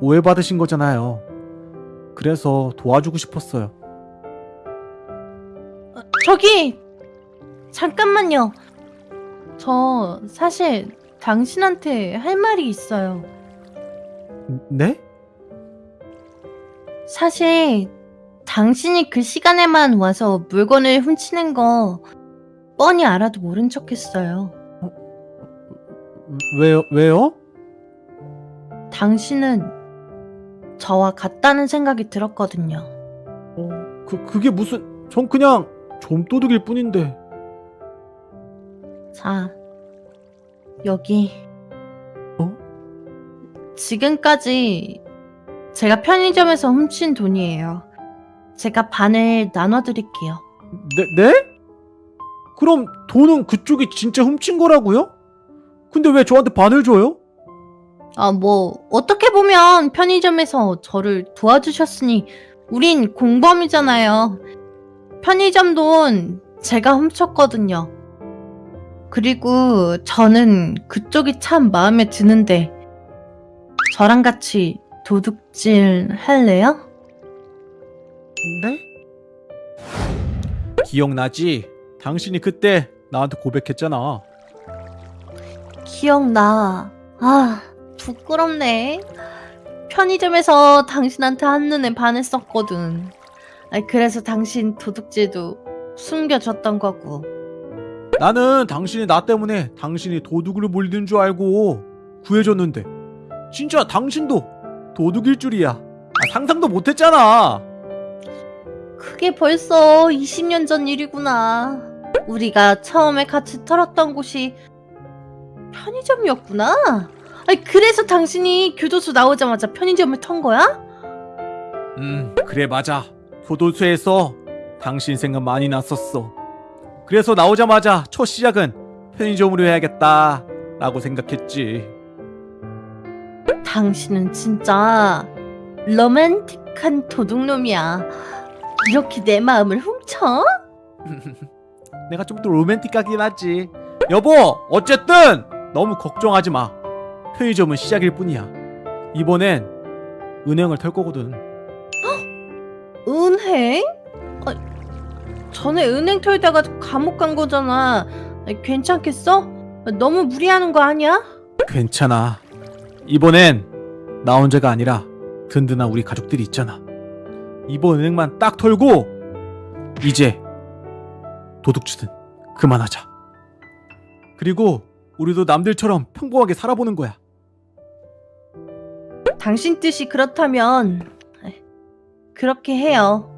[SPEAKER 8] 오해받으신 거잖아요. 그래서 도와주고 싶었어요.
[SPEAKER 2] 어, 저기 잠깐만요. 저 사실 당신한테 할 말이 있어요.
[SPEAKER 8] 네?
[SPEAKER 2] 사실 당신이 그 시간에만 와서 물건을 훔치는 거 뻔히 알아도 모른 척했어요.
[SPEAKER 8] 왜요? 왜요?
[SPEAKER 2] 당신은 저와 같다는 생각이 들었거든요.
[SPEAKER 8] 어, 그, 그게 무슨, 전 그냥 좀도둑일 뿐인데.
[SPEAKER 2] 자, 여기.
[SPEAKER 8] 어?
[SPEAKER 2] 지금까지 제가 편의점에서 훔친 돈이에요. 제가 반을 나눠드릴게요.
[SPEAKER 8] 네? 네? 그럼 돈은 그쪽이 진짜 훔친 거라고요? 근데 왜 저한테 반을 줘요?
[SPEAKER 2] 아, 뭐, 어떻게 보면 편의점에서 저를 도와주셨으니, 우린 공범이잖아요. 편의점 돈 제가 훔쳤거든요. 그리고 저는 그쪽이 참 마음에 드는데, 저랑 같이 도둑질 할래요?
[SPEAKER 8] 네? 기억나지? 당신이 그때 나한테 고백했잖아.
[SPEAKER 2] 기억나. 아, 부끄럽네. 편의점에서 당신한테 한눈에 반했었거든. 아, 그래서 당신 도둑질도 숨겨줬던 거고.
[SPEAKER 8] 나는 당신이 나 때문에 당신이 도둑으로 몰리는 줄 알고 구해줬는데 진짜 당신도 도둑일 줄이야. 아, 상상도 못했잖아.
[SPEAKER 2] 그게 벌써 20년 전 일이구나. 우리가 처음에 같이 털었던 곳이 편의점이었구나. 아니, 그래서 당신이 교도소 나오자마자 편의점을 턴 거야?
[SPEAKER 8] 음, 그래 맞아. 교도소에서 당신 생각 많이 났었어. 그래서 나오자마자 첫 시작은 편의점으로 해야겠다 라고 생각했지.
[SPEAKER 2] 당신은 진짜 로맨틱 악한 도둑놈이야. 이렇게 내 마음을 훔쳐?
[SPEAKER 8] 내가 좀 더 로맨틱하긴 하지. 여보, 어쨌든 너무 걱정하지 마. 편의점은 시작일 뿐이야. 이번엔 은행을 털 거거든.
[SPEAKER 2] 은행? 아, 전에 은행 털다가 감옥 간 거잖아. 아, 괜찮겠어? 아, 너무 무리하는 거 아니야?
[SPEAKER 8] 괜찮아. 이번엔 나 혼자가 아니라 든든한 우리 가족들이 있잖아. 이번 은행만 딱 털고 이제 도둑질은 그만하자. 그리고 우리도 남들처럼 평범하게 살아보는 거야.
[SPEAKER 2] 당신 뜻이 그렇다면 그렇게 해요.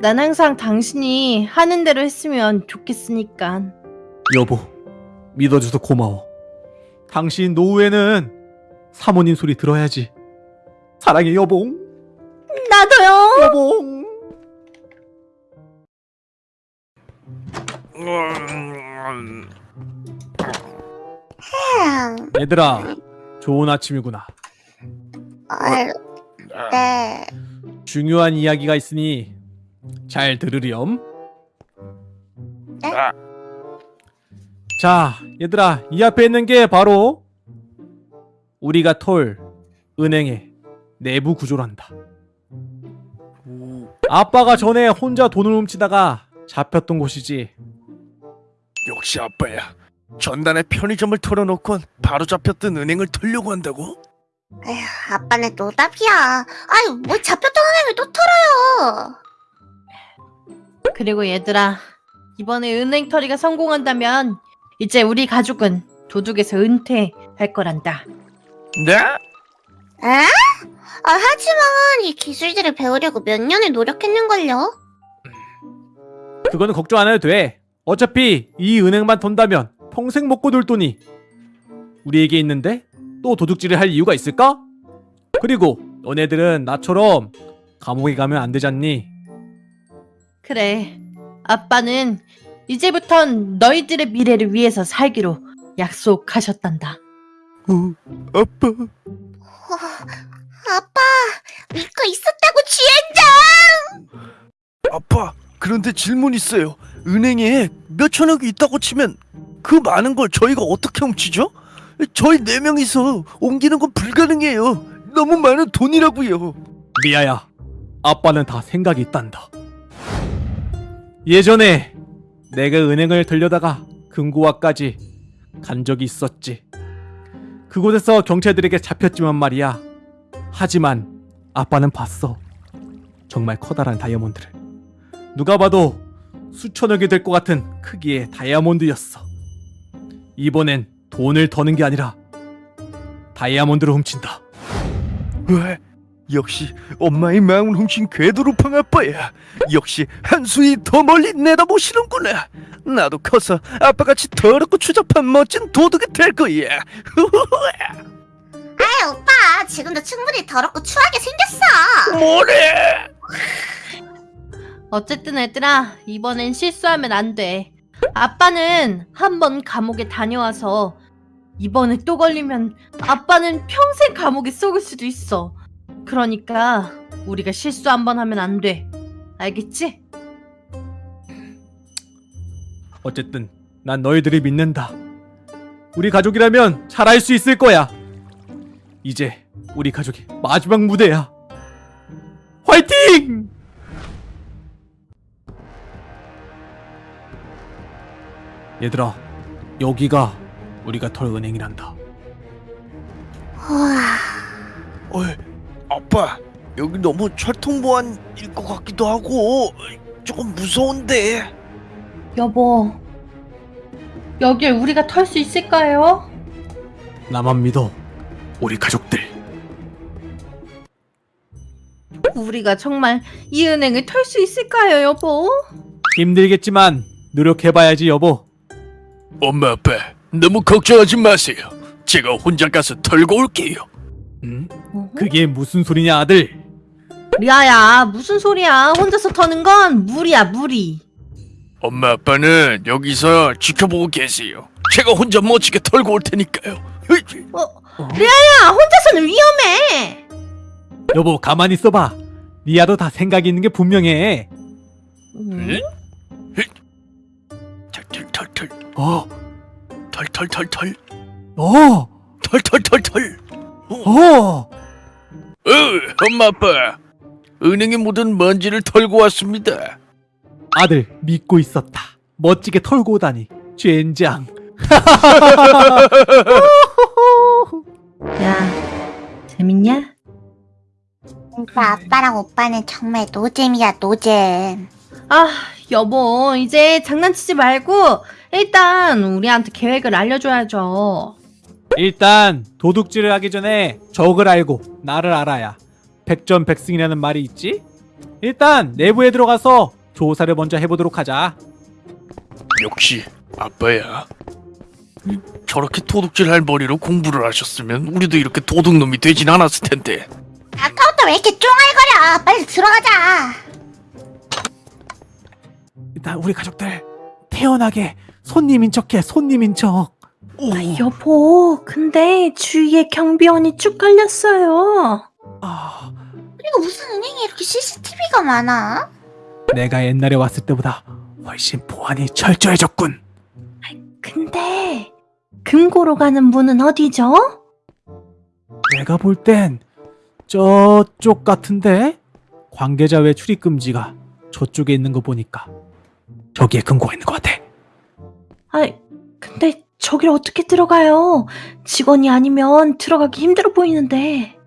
[SPEAKER 2] 난 항상 당신이 하는 대로 했으면 좋겠으니까.
[SPEAKER 8] 여보, 믿어줘서 고마워. 당신 노후에는 사모님 소리 들어야지. 사랑해 여봉.
[SPEAKER 2] 나도요.
[SPEAKER 8] 여봉. 얘들아, 좋은 아침이구나.
[SPEAKER 7] 어, 네.
[SPEAKER 8] 중요한 이야기가 있으니 잘 들으렴.
[SPEAKER 7] 네?
[SPEAKER 5] 아,
[SPEAKER 8] 자, 얘들아, 이 앞에 있는 게 바로 우리가 털 은행의 내부 구조란다.
[SPEAKER 5] 오,
[SPEAKER 8] 아빠가 전에 혼자 돈을 훔치다가 잡혔던 곳이지.
[SPEAKER 5] 역시 아빠야. 전단에 편의점을 털어놓곤 바로 잡혔던 은행을 털려고 한다고?
[SPEAKER 7] 에휴, 아빠는 노답이야. 아유, 뭐 잡혔던 은행을 또 털어요.
[SPEAKER 2] 그리고 얘들아, 이번에 은행 털이가 성공한다면 이제 우리 가족은 도둑에서 은퇴할 거란다.
[SPEAKER 5] 네?
[SPEAKER 7] 에? 아, 하지만 이 기술들을 배우려고 몇 년을 노력했는걸요.
[SPEAKER 8] 그거는 걱정 안 해도 돼. 어차피 이 은행만 턴다면 평생 먹고 놀 돈이 우리에게 있는데 또 도둑질을 할 이유가 있을까? 그리고 너네들은 나처럼 감옥에 가면 안 되잖니?
[SPEAKER 2] 그래, 아빠는 이제부턴 너희들의 미래를 위해서 살기로 약속하셨단다.
[SPEAKER 5] 어, 아빠.
[SPEAKER 7] 어, 아빠, 믿고 있었다고 주행장!
[SPEAKER 5] 아빠, 그런데 질문 있어요. 은행에 몇 천억이 있다고 치면 그 많은 걸 저희가 어떻게 훔치죠? 저희 네 명이서 옮기는 건 불가능해요. 너무 많은 돈이라고요.
[SPEAKER 8] 미아야, 아빠는 다 생각이 있단다. 예전에 내가 은행을 들려다가 금고와까지 간 적이 있었지. 그곳에서 경찰들에게 잡혔지만 말이야. 하지만 아빠는 봤어. 정말 커다란 다이아몬드를. 누가 봐도 수천억이 될 것 같은 크기의 다이아몬드였어. 이번엔 돈을 더는 게 아니라 다이아몬드를 훔친다.
[SPEAKER 5] 왜? 역시 엄마의 마음을 훔친 궤도루팡 아빠야. 역시 한수이 더 멀리 내다보시는구나. 나도 커서 아빠같이 더럽고 추잡한 멋진 도둑이 될 거야.
[SPEAKER 7] 아이, 오빠, 지금도 충분히 더럽고 추하게 생겼어.
[SPEAKER 5] 뭐래?
[SPEAKER 2] 어쨌든 얘들아, 이번엔 실수하면 안 돼. 아빠는 한 번 감옥에 다녀와서 이번에 또 걸리면 아빠는 평생 감옥에 썩을 수도 있어. 그러니까 우리가 실수 한 번 하면 안 돼. 알겠지?
[SPEAKER 8] 어쨌든 난 너희들이 믿는다. 우리 가족이라면 잘할 수 있을 거야. 이제 우리 가족의 마지막 무대야. 화이팅! 얘들아, 여기가 우리가 털 은행이란다.
[SPEAKER 7] 우와,
[SPEAKER 5] 어이, 아빠, 여기 너무 철통보안일 것 같기도 하고 조금 무서운데.
[SPEAKER 2] 여보, 여길 우리가 털 수 있을까요?
[SPEAKER 8] 나만 믿어. 우리 가족들.
[SPEAKER 2] 우리가 정말 이 은행을 털 수 있을까요, 여보?
[SPEAKER 8] 힘들겠지만 노력해봐야지 여보.
[SPEAKER 5] 엄마 아빠 너무 걱정하지 마세요. 제가 혼자 가서 털고 올게요.
[SPEAKER 8] 음? 그게 무슨 소리냐 아들?
[SPEAKER 2] 리아야, 무슨 소리야? 혼자서 터는 건 무리야, 무리.
[SPEAKER 5] 엄마 아빠는 여기서 지켜보고 계세요. 제가 혼자 멋지게 털고 올 테니까요.
[SPEAKER 2] 야, 혼자서는 위험해.
[SPEAKER 8] 여보 가만히 있어봐. 리아도 다 생각이 있는 게 분명해.
[SPEAKER 9] 응? 털털털털
[SPEAKER 8] 어,
[SPEAKER 9] 털털털털
[SPEAKER 8] 어,
[SPEAKER 9] 털털털털
[SPEAKER 8] 어.
[SPEAKER 9] 어, 엄마 아빠 은행에 묻은 먼지를 털고 왔습니다
[SPEAKER 8] 아들 믿고 있었다. 멋지게 털고 오다니. 젠장.
[SPEAKER 2] 야, 재밌냐?
[SPEAKER 7] 진짜 아빠랑 오빠는 정말 노잼이야 노잼.
[SPEAKER 2] 아, 여보, 이제 장난치지 말고 일단 우리한테 계획을 알려줘야죠.
[SPEAKER 8] 일단 도둑질을 하기 전에 적을 알고 나를 알아야 백전백승이라는 말이 있지? 일단 내부에 들어가서 조사를 먼저 해보도록 하자.
[SPEAKER 9] 역시 아빠야 저렇게 도둑질할 머리로 공부를 하셨으면 우리도 이렇게 도둑놈이 되진 않았을 텐데
[SPEAKER 7] 아까부터 왜 이렇게 쫑알거려? 빨리 들어가자.
[SPEAKER 8] 일단 우리 가족들 태연하게 손님인 척해 손님인 척.
[SPEAKER 2] 여보, 근데 주위에 경비원이 쭉 깔렸어요.
[SPEAKER 8] 아,
[SPEAKER 7] 그리고 무슨 은행에 이렇게 CCTV가 많아?
[SPEAKER 8] 내가 옛날에 왔을 때보다 훨씬 보안이 철저해졌군.
[SPEAKER 2] 근데 금고로 가는 문은 어디죠?
[SPEAKER 8] 내가 볼 땐 저쪽 같은데 관계자 외 출입 금지가 저쪽에 있는 거 보니까 저기에 금고가 있는 것 같아.
[SPEAKER 2] 아, 근데 저길 어떻게 들어가요? 직원이 아니면 들어가기 힘들어 보이는데.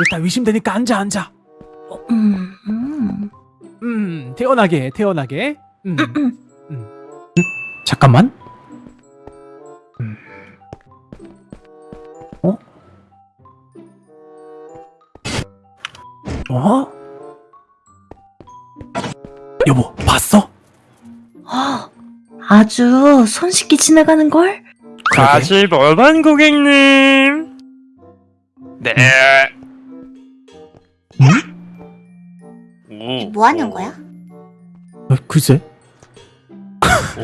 [SPEAKER 8] 일단 의심되니까 앉아 앉아.
[SPEAKER 2] 음, 음.
[SPEAKER 8] 음 태연하게 태연하게. 음. 음. 음, 잠깐만. 음. 어? 어? 여보 봤어?
[SPEAKER 2] 아, 아주 손쉽게 지나가는 걸?
[SPEAKER 9] 다시 벌반 고객님 네 오,
[SPEAKER 7] 뭐 하는 거야?
[SPEAKER 8] 어, 글쎄.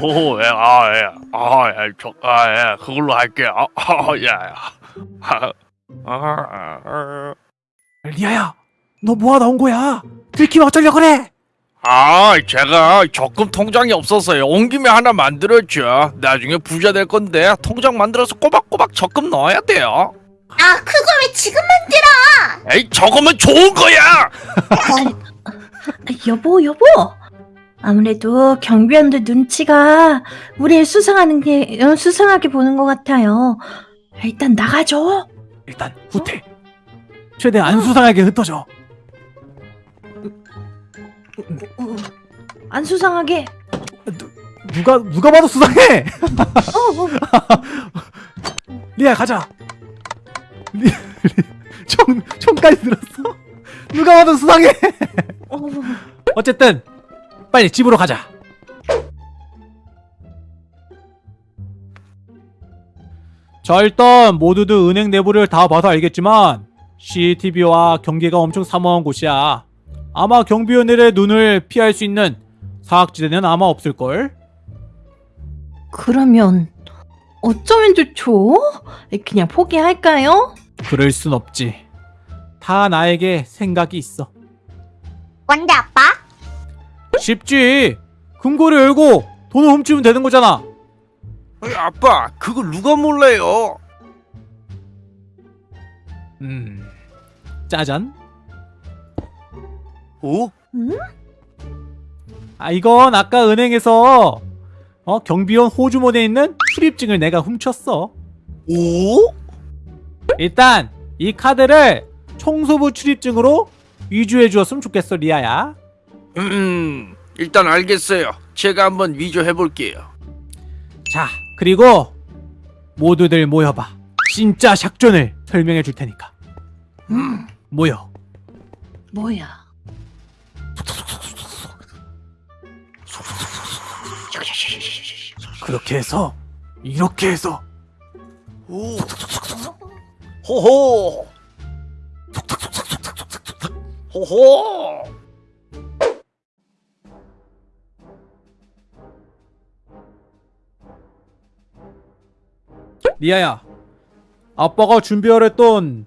[SPEAKER 9] 오, 예, 아, 예, 아, 예, 저, 아, 예, 그걸로 할게요. 아, 아, 예, 아, 아, 아,
[SPEAKER 8] 리아야, 너 뭐하다 온 거야? 들키면 어쩌려 그래?
[SPEAKER 9] 아, 제가 적금 통장이 없어서요. 온 김에 하나 만들었죠. 나중에 부자 될 건데 통장 만들어서 꼬박꼬박 적금 넣어야 돼요.
[SPEAKER 7] 아 그걸 왜 지금
[SPEAKER 9] 에이, 적으면 좋은 거야.
[SPEAKER 7] 만들어?
[SPEAKER 2] 아, 여보, 여보. 아무래도 경비원들 눈치가 우리를 수상하는 게 어, 수상하게 보는 것 같아요. 일단 나가죠.
[SPEAKER 8] 일단 후퇴. 최대 안 수상하게 흩어져.
[SPEAKER 2] 안 수상하게.
[SPEAKER 8] 누가 누가 봐도 수상해.
[SPEAKER 2] 어, 어.
[SPEAKER 8] 리아 가자. 리, 리, 총 총까지 들었어. 누가 봐도 수상해.
[SPEAKER 2] 어.
[SPEAKER 8] 어쨌든 빨리 집으로 가자. 자 일단 모두들 은행 내부를 다 봐서 알겠지만 CCTV와 경계가 엄청 삼엄한 곳이야. 아마 경비원들의 눈을 피할 수 있는 사각지대는 아마 없을걸?
[SPEAKER 2] 그러면 어쩌면 좋죠? 그냥 포기할까요?
[SPEAKER 8] 그럴 순 없지. 다 나에게 생각이 있어.
[SPEAKER 7] 뭔데 아빠?
[SPEAKER 8] 쉽지. 금고를 열고 돈을 훔치면 되는 거잖아.
[SPEAKER 9] 에이, 아빠, 그걸 누가 몰라요?
[SPEAKER 8] 음. 짜잔.
[SPEAKER 9] 오,
[SPEAKER 8] 아 이건 아까 은행에서 어 경비원 호주머니에 있는 출입증을 내가 훔쳤어.
[SPEAKER 9] 오?
[SPEAKER 8] 일단 이 카드를 청소부 출입증으로 위조해 주었으면 좋겠어 리아야.
[SPEAKER 9] 음, 일단 알겠어요. 제가 한번 위조해 볼게요.
[SPEAKER 8] 자 그리고 모두들 모여봐. 진짜 작전을 설명해 줄 테니까.
[SPEAKER 2] 음,
[SPEAKER 8] 모여.
[SPEAKER 2] 뭐야?
[SPEAKER 8] 그렇게 해서 이렇게 해서
[SPEAKER 9] 오, 호호, 호호.
[SPEAKER 8] 리아야. 아빠가 준비하랬던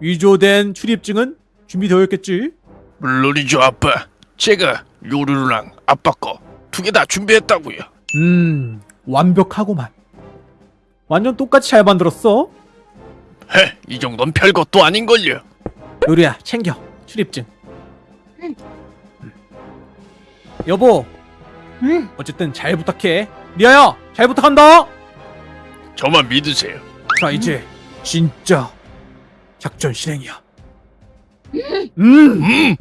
[SPEAKER 8] 위조된 출입증은 준비되어 있겠지?
[SPEAKER 9] 물론이죠 아빠. 제가 요루루랑 아빠 거 두 개 다 준비했다고요.
[SPEAKER 8] 음, 완벽하고만. 완전 똑같이 잘 만들었어.
[SPEAKER 9] 헤, 이 정도는 별것도 아닌걸요.
[SPEAKER 8] 요리야, 챙겨. 출입증.
[SPEAKER 7] 응.
[SPEAKER 8] 음. 여보,
[SPEAKER 2] 응.
[SPEAKER 8] 어쨌든 잘 부탁해. 리아야, 잘 부탁한다.
[SPEAKER 9] 저만 믿으세요.
[SPEAKER 8] 자, 이제 진짜 작전 실행이야. 음,
[SPEAKER 9] 음,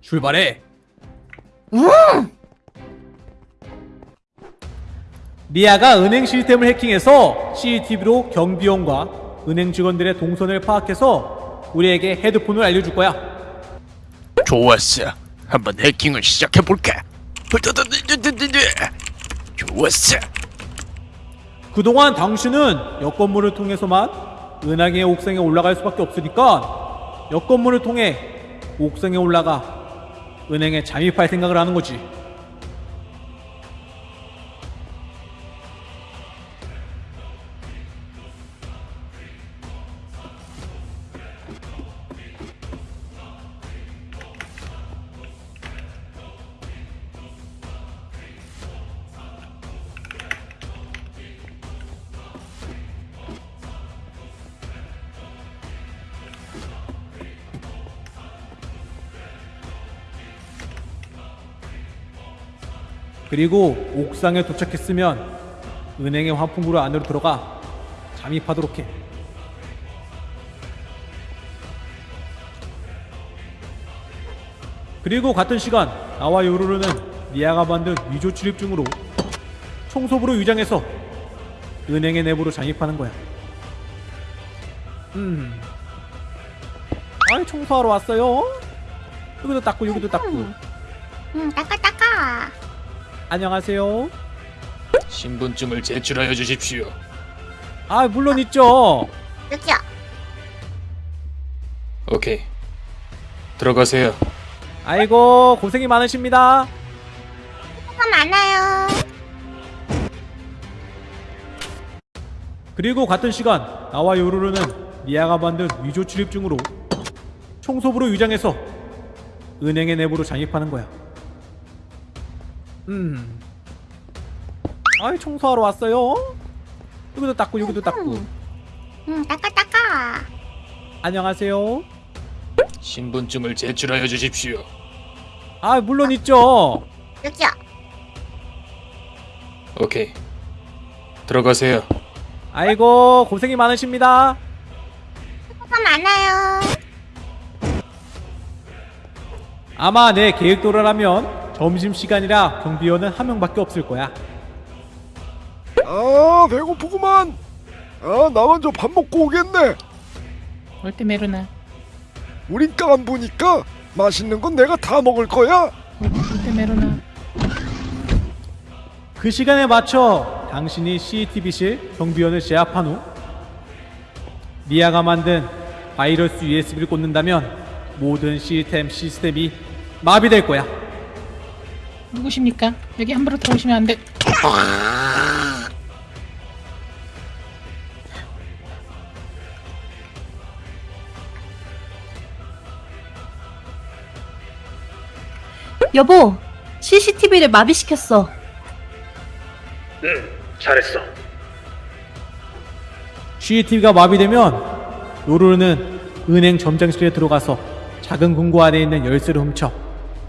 [SPEAKER 8] 출발해. 리아가 은행 시스템을 해킹해서 CCTV로 경비원과 은행 직원들의 동선을 파악해서 우리에게 헤드폰을 알려줄 거야.
[SPEAKER 9] 좋았어. 한번 해킹을 시작해 볼까. 좋았어.
[SPEAKER 8] 그동안 당신은 여건물을 통해서만 은행의 옥상에 올라갈 수밖에 없으니까 여건물을 통해 옥상에 올라가 은행에 잠입할 생각을 하는 거지. 그리고 옥상에 도착했으면 은행의 환풍구로 안으로 들어가 잠입하도록 해. 그리고 같은 시간 나와 요루루는 리아가 만든 위조 출입증으로 청소부로 위장해서 은행의 내부로 잠입하는 거야. 음. 아이 청소하러 왔어요. 여기도 닦고 여기도 닦고.
[SPEAKER 7] 음, 따까따까.
[SPEAKER 8] 안녕하세요.
[SPEAKER 10] 신분증을 제출하여 주십시오.
[SPEAKER 8] 아 물론 있죠.
[SPEAKER 7] 여기요.
[SPEAKER 10] 오케이. 들어가세요.
[SPEAKER 8] 아이고 고생이 많으십니다.
[SPEAKER 7] 수고 많아요.
[SPEAKER 8] 그리고 같은 시간 나와 요루루는 미아가 만든 위조 출입증으로 청소부로 위장해서 은행의 내부로 잠입하는 거야. 음. 아이 청소하러 왔어요. 여기도 닦고 여기도 닦고.
[SPEAKER 7] 음, 따까따까.
[SPEAKER 8] 안녕하세요.
[SPEAKER 10] 신분증을 제출하여 주십시오.
[SPEAKER 8] 아 물론 있죠.
[SPEAKER 7] 여기요.
[SPEAKER 10] 오케이. 들어가세요.
[SPEAKER 8] 아이고 고생이 많으십니다.
[SPEAKER 7] 수고 많아요.
[SPEAKER 8] 아마 내 계획대로라면 점심시간이라 경비원은 한 명밖에 없을 거야.
[SPEAKER 9] 아, 배고프구만. 아, 나 먼저 밥 먹고 오겠네.
[SPEAKER 2] 올때 메루나.
[SPEAKER 9] 우린 깐부니까 맛있는 건 내가 다 먹을 거야.
[SPEAKER 2] 올때 메루나.
[SPEAKER 8] 그 시간에 맞춰 당신이 CCTV실 경비원을 제압한 후 미아가 만든 바이러스 USB를 꽂는다면 모든 시스템 시스템이 마비될 거야.
[SPEAKER 2] 누구십니까? 여기 함부로 들어오시면 안 돼.
[SPEAKER 11] 여보, CCTV를 마비시켰어.
[SPEAKER 10] 잘했어.
[SPEAKER 8] CCTV가 마비되면 요루루는 은행 점장실에 들어가서 작은 금고 안에 있는 열쇠를 훔쳐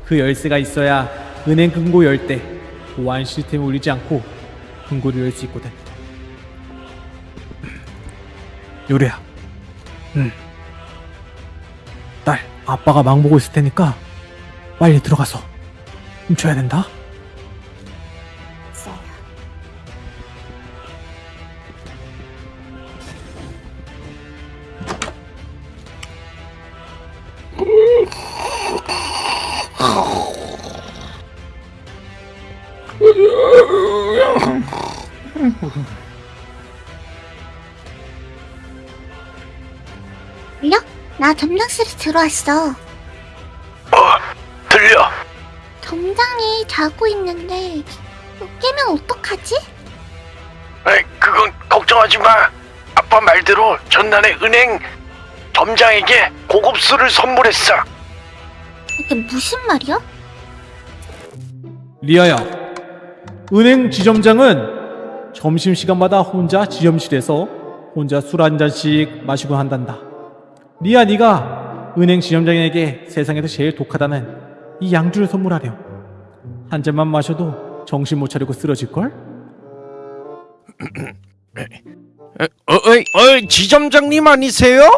[SPEAKER 8] 그 열쇠가 있어야 은행 금고 열 때 보안 시스템이 울리지 않고 금고를 열 수 있거든. 요리야. 응. 딸, 아빠가 망 보고 있을 테니까 빨리 들어가서 훔쳐야 된다.
[SPEAKER 7] 들려? 나 점장실에 들어왔어.
[SPEAKER 9] 들려.
[SPEAKER 7] 점장이 자고 있는데 깨면 어떡하지?
[SPEAKER 5] 에이, 그건 걱정하지 마. 아빠 말대로 전날에 은행 점장에게
[SPEAKER 9] 고급 술을 선물했어.
[SPEAKER 7] 이게 무슨 말이야?
[SPEAKER 8] 리아야, 은행 지점장은 점심시간마다 혼자 지점실에서 혼자 술 한 잔씩 마시고 한단다. 리아, 네가 은행 지점장에게 세상에서 제일 독하다는 이 양주를 선물하렴. 한 잔만 마셔도 정신 못 차리고 쓰러질걸?
[SPEAKER 9] 어, 어이, 어이, 지점장님 아니세요?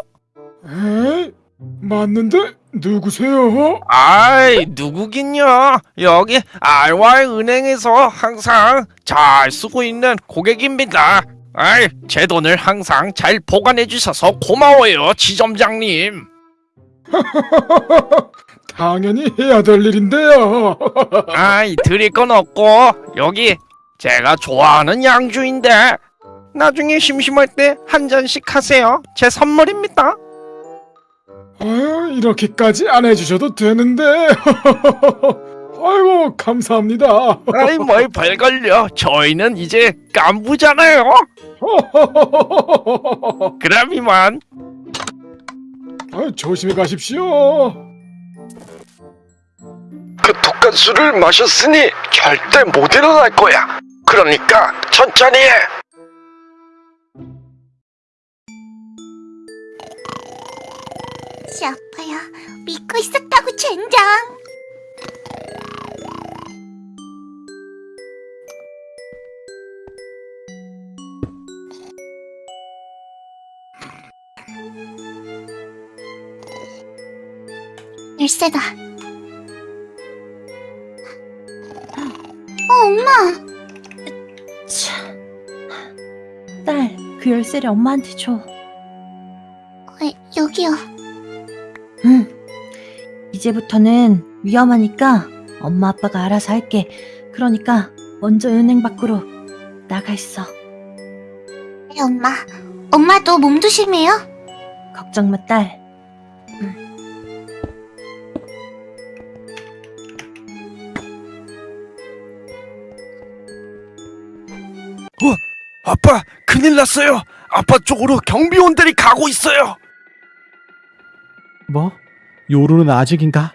[SPEAKER 12] 에이, 맞는데 누구세요?
[SPEAKER 9] 아이, 누구긴요. 여기 알와이 은행에서 항상 잘 쓰고 있는 고객입니다. 아이, 제 돈을 항상 잘 보관해 주셔서 고마워요, 지점장님.
[SPEAKER 12] 당연히 해야 될 일인데요.
[SPEAKER 9] 아이, 드릴 건 없고 여기 제가 좋아하는 양주인데 나중에 심심할 때 한 잔씩 하세요. 제 선물입니다.
[SPEAKER 12] 아유, 이렇게까지 안 해주셔도 되는데. 아이고, 감사합니다.
[SPEAKER 9] 아이, 뭘 별걸요. 저희는 이제 깐부잖아요. 그럼 이만.
[SPEAKER 12] 아유, 조심히 가십시오.
[SPEAKER 9] 그 독한 술을 마셨으니 절대 못 일어날 거야. 그러니까 천천히 해.
[SPEAKER 7] 씨 아파요. 믿고 있었다고 젠장. 열쇠다. 어, 엄마.
[SPEAKER 2] 딸, 그 열쇠를 엄마한테 줘.
[SPEAKER 7] 어, 여기요.
[SPEAKER 2] 응. 이제부터는 위험하니까 엄마 아빠가 알아서 할게. 그러니까 먼저 은행 밖으로 나가 있어.
[SPEAKER 7] 네, 엄마. 엄마도 몸 조심해요.
[SPEAKER 2] 걱정 마, 딸.
[SPEAKER 9] 아빠, 큰일 났어요. 아빠 쪽으로 경비원들이 가고 있어요.
[SPEAKER 8] 뭐? 요루는 아직인가?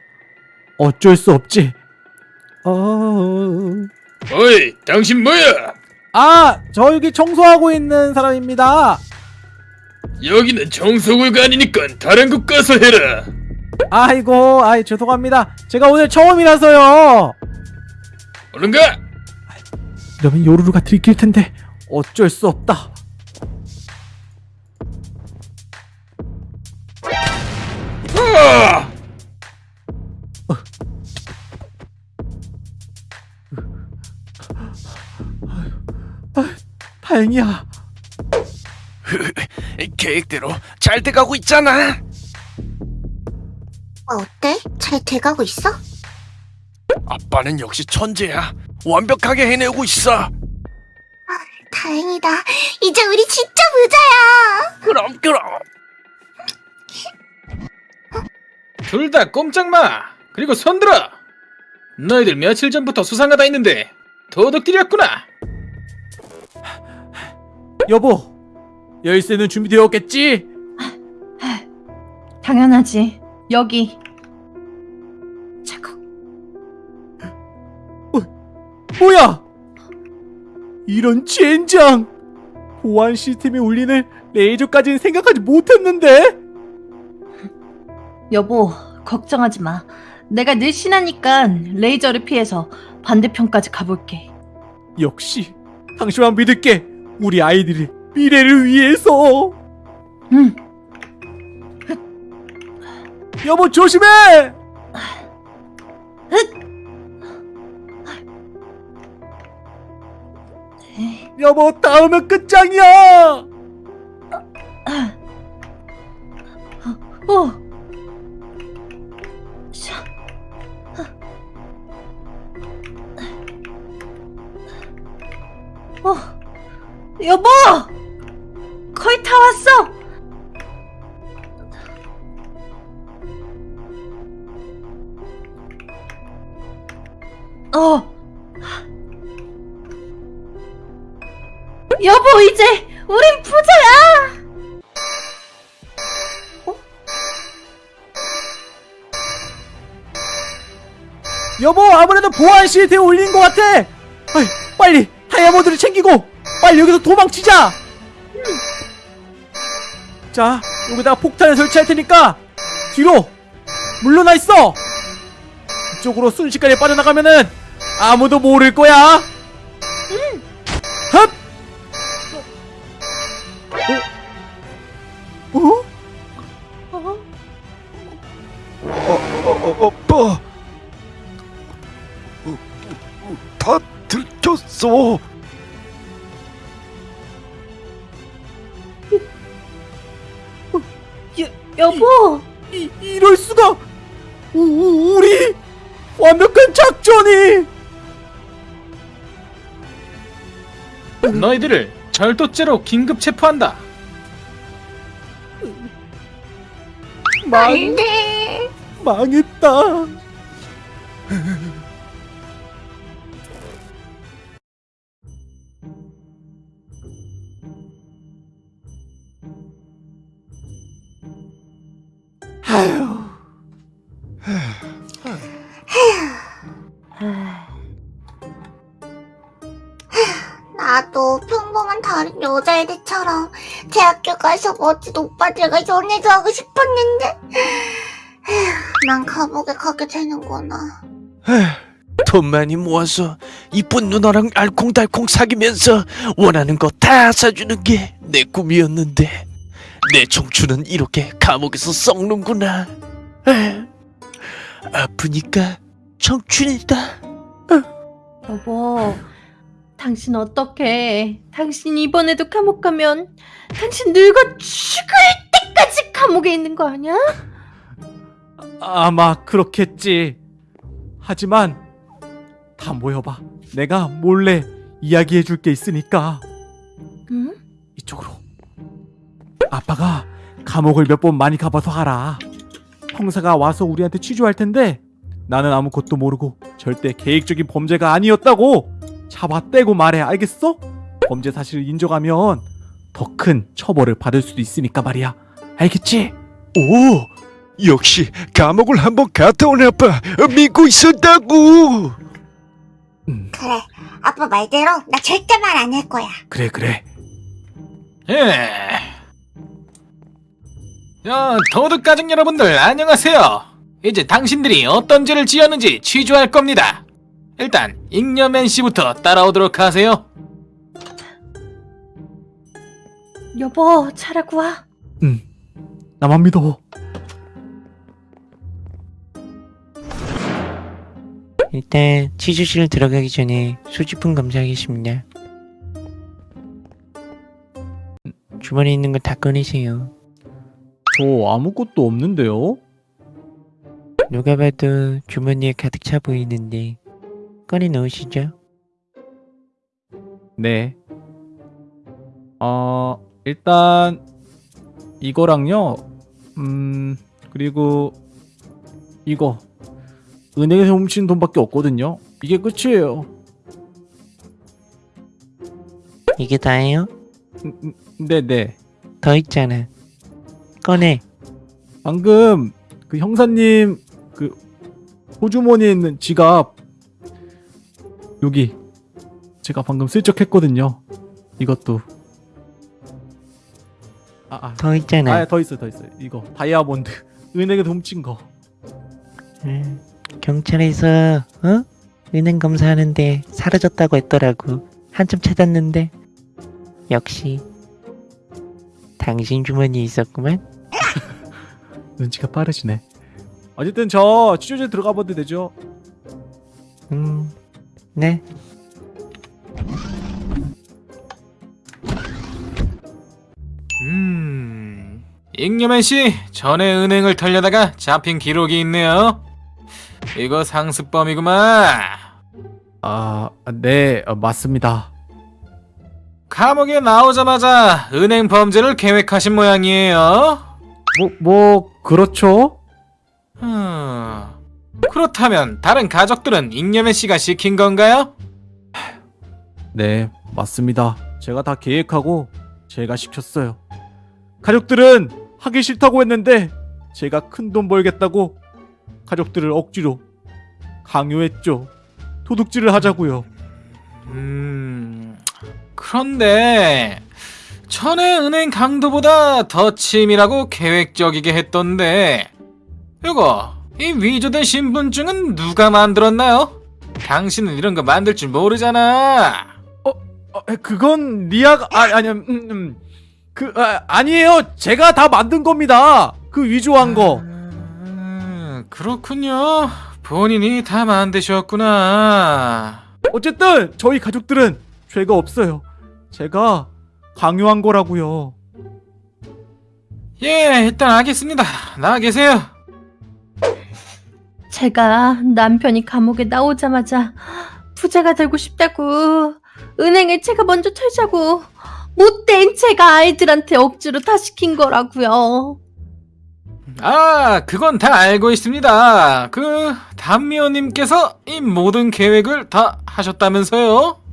[SPEAKER 8] 어쩔 수 없지. 어...
[SPEAKER 12] 어이, 당신 뭐야?
[SPEAKER 8] 아, 저 여기 청소하고 있는 사람입니다.
[SPEAKER 12] 여기는 정서구간이니까 다른 곳 가서 해라.
[SPEAKER 8] 아이고, 아이 죄송합니다. 제가 오늘 처음이라서요.
[SPEAKER 12] 얼른 가.
[SPEAKER 8] 이러면 요루루가 들킬 텐데 어쩔 수 없다. 다행이야.
[SPEAKER 9] 계획대로 잘 돼가고 있잖아.
[SPEAKER 7] 어, 어때? 잘 돼가고 있어?
[SPEAKER 9] 아빠는 역시 천재야. 완벽하게 해내고 있어.
[SPEAKER 7] 다행이다. 이제 우리 진짜 부자야.
[SPEAKER 9] 그럼 그럼.
[SPEAKER 12] 둘 다 꼼짝 마. 그리고 손 들어. 너희들 며칠 전부터 수상하다 했는데 도둑들이었구나.
[SPEAKER 8] 여보, 열쇠는 준비되었겠지?
[SPEAKER 2] 당연하지. 여기. 자국.
[SPEAKER 8] 뭐야? 이런 젠장! 보안 시스템에 울리는 레이저까지는 생각하지 못했는데?
[SPEAKER 2] 여보, 걱정하지 마. 내가 늘씬하니까 레이저를 피해서 반대편까지 가볼게.
[SPEAKER 8] 역시 당신만 믿을게. 우리 아이들의 미래를 위해서.
[SPEAKER 2] 응.
[SPEAKER 8] 여보 조심해. 여보 다음은 끝장이야.
[SPEAKER 2] 어. 샤. 어, 여보! 거의 다 왔어! 어! 여보, 이제 우린 부자야! 어?
[SPEAKER 8] 여보, 아무래도 보안 시트에 올린 것 같아! 아이, 빨리 다이아몬드를 챙기고 빨리 여기서 도망치자 자 여기다가 폭탄을 설치할 테니까 뒤로 물러나 있어 이쪽으로 순식간에 빠져나가면은 아무도 모를 거야 흡! 어? 어?
[SPEAKER 9] 어, 오빠 다 들켰어
[SPEAKER 10] 절도죄로 긴급 체포한다.
[SPEAKER 8] 망,
[SPEAKER 7] 안돼.
[SPEAKER 8] 망했다
[SPEAKER 7] 멋진 오빠들과 연애도 하고 싶었는데. 에휴, 난 감옥에 가게 되는구나.
[SPEAKER 9] 돈 많이 모아서 이쁜 누나랑 알콩달콩 사귀면서 원하는 거 다 사주는 게 내 꿈이었는데 내 청춘은 이렇게 감옥에서 썩는구나. 에휴, 아프니까 청춘이다.
[SPEAKER 11] 여보, 당신 어떡해. 당신 이번에도 감옥 가면 당신 늙어 죽을 때까지 감옥에 있는 거 아니야?
[SPEAKER 8] 아마 그렇겠지 하지만 다 모여봐 내가 몰래 이야기해 줄 게 있으니까
[SPEAKER 11] 응?
[SPEAKER 8] 이쪽으로 아빠가 감옥을 몇 번 많이 가봐서 알아 형사가 와서 우리한테 취조할 텐데 나는 아무것도 모르고 절대 계획적인 범죄가 아니었다고 잡아떼고 말해 알겠어? 범죄 사실을 인정하면 더 큰 처벌을 받을 수도 있으니까 말이야 알겠지?
[SPEAKER 9] 오 역시 감옥을 한번 갔다 온 아빠 믿고 있었다고
[SPEAKER 8] 음,
[SPEAKER 7] 그래, 아빠 말대로 나 절대 말 안 할 거야.
[SPEAKER 8] 그래 그래
[SPEAKER 10] 예. 어, 도둑 가족 여러분들 안녕하세요. 이제 당신들이 어떤 죄를 지었는지 취조할 겁니다. 일단 잉여맨 씨부터 따라오도록 하세요.
[SPEAKER 11] 여보, 잘하고 와.
[SPEAKER 8] 응 나만 믿어
[SPEAKER 13] 일단 치즈실 들어가기 전에 소지품 검사하겠습니다. 주머니에 있는 거 다 꺼내세요.
[SPEAKER 8] 저 아무것도 없는데요?
[SPEAKER 13] 누가 봐도 주머니에 가득 차 보이는데 꺼내 넣으시죠.
[SPEAKER 8] 네. 어, 일단 이거랑요. 음, 그리고 이거 은행에서 훔친 돈밖에 없거든요. 이게 끝이에요.
[SPEAKER 13] 이게 다예요?
[SPEAKER 8] 음, 음, 네, 네.
[SPEAKER 13] 더 있잖아. 꺼내.
[SPEAKER 8] 방금 그 형사님 그 호주머니에 있는 지갑 여기 제가 방금 슬쩍 했거든요. 이것도 아, 아.
[SPEAKER 13] 더 있잖아.
[SPEAKER 8] 아, 더 있어, 더 있어. 이거 다이아몬드 은행에서 훔친 거.
[SPEAKER 13] 음, 경찰에서 어? 은행 검사하는데 사라졌다고 했더라고. 한참 찾았는데 역시 당신 주머니에 있었구만.
[SPEAKER 8] 눈치가 빠르시네. 어쨌든 저 취조제 들어가 봐도 되죠?
[SPEAKER 13] 음, 네.
[SPEAKER 10] 음, 잉여맨 씨 전에 은행을 털려다가 잡힌 기록이 있네요. 이거 상습범이구만.
[SPEAKER 8] 아, 네, 어, 맞습니다.
[SPEAKER 10] 감옥에 나오자마자 은행 범죄를 계획하신 모양이에요.
[SPEAKER 8] 뭐, 뭐 그렇죠?
[SPEAKER 10] 음, 그렇다면 다른 가족들은 잉여맨 씨가 시킨 건가요?
[SPEAKER 8] 네, 맞습니다. 제가 다 계획하고 제가 시켰어요. 가족들은 하기 싫다고 했는데 제가 큰 돈 벌겠다고 가족들을 억지로 강요했죠. 도둑질을 하자고요.
[SPEAKER 10] 음, 그런데 전에 은행 강도보다 더 치밀하고 계획적이게 했던데 이거 이 위조된 신분증은 누가 만들었나요? 당신은 이런 거 만들 줄 모르잖아.
[SPEAKER 8] 어, 그건 리아가 아 아니 음, 음. 그 아, 아니에요. 제가 다 만든 겁니다. 그 위조한 거.
[SPEAKER 10] 음, 그렇군요. 본인이 다 만드셨구나.
[SPEAKER 8] 어쨌든 저희 가족들은 죄가 없어요. 제가 강요한 거라고요.
[SPEAKER 10] 예, 일단 알겠습니다. 나와 계세요.
[SPEAKER 2] 제가 남편이 감옥에 나오자마자 부자가 되고 싶다고 은행에 제가 먼저 털자고 못된 제가 아이들한테 억지로 다 시킨 거라고요.
[SPEAKER 10] 아, 그건 다 알고 있습니다. 그 담미호님께서 이 모든 계획을 다 하셨다면서요?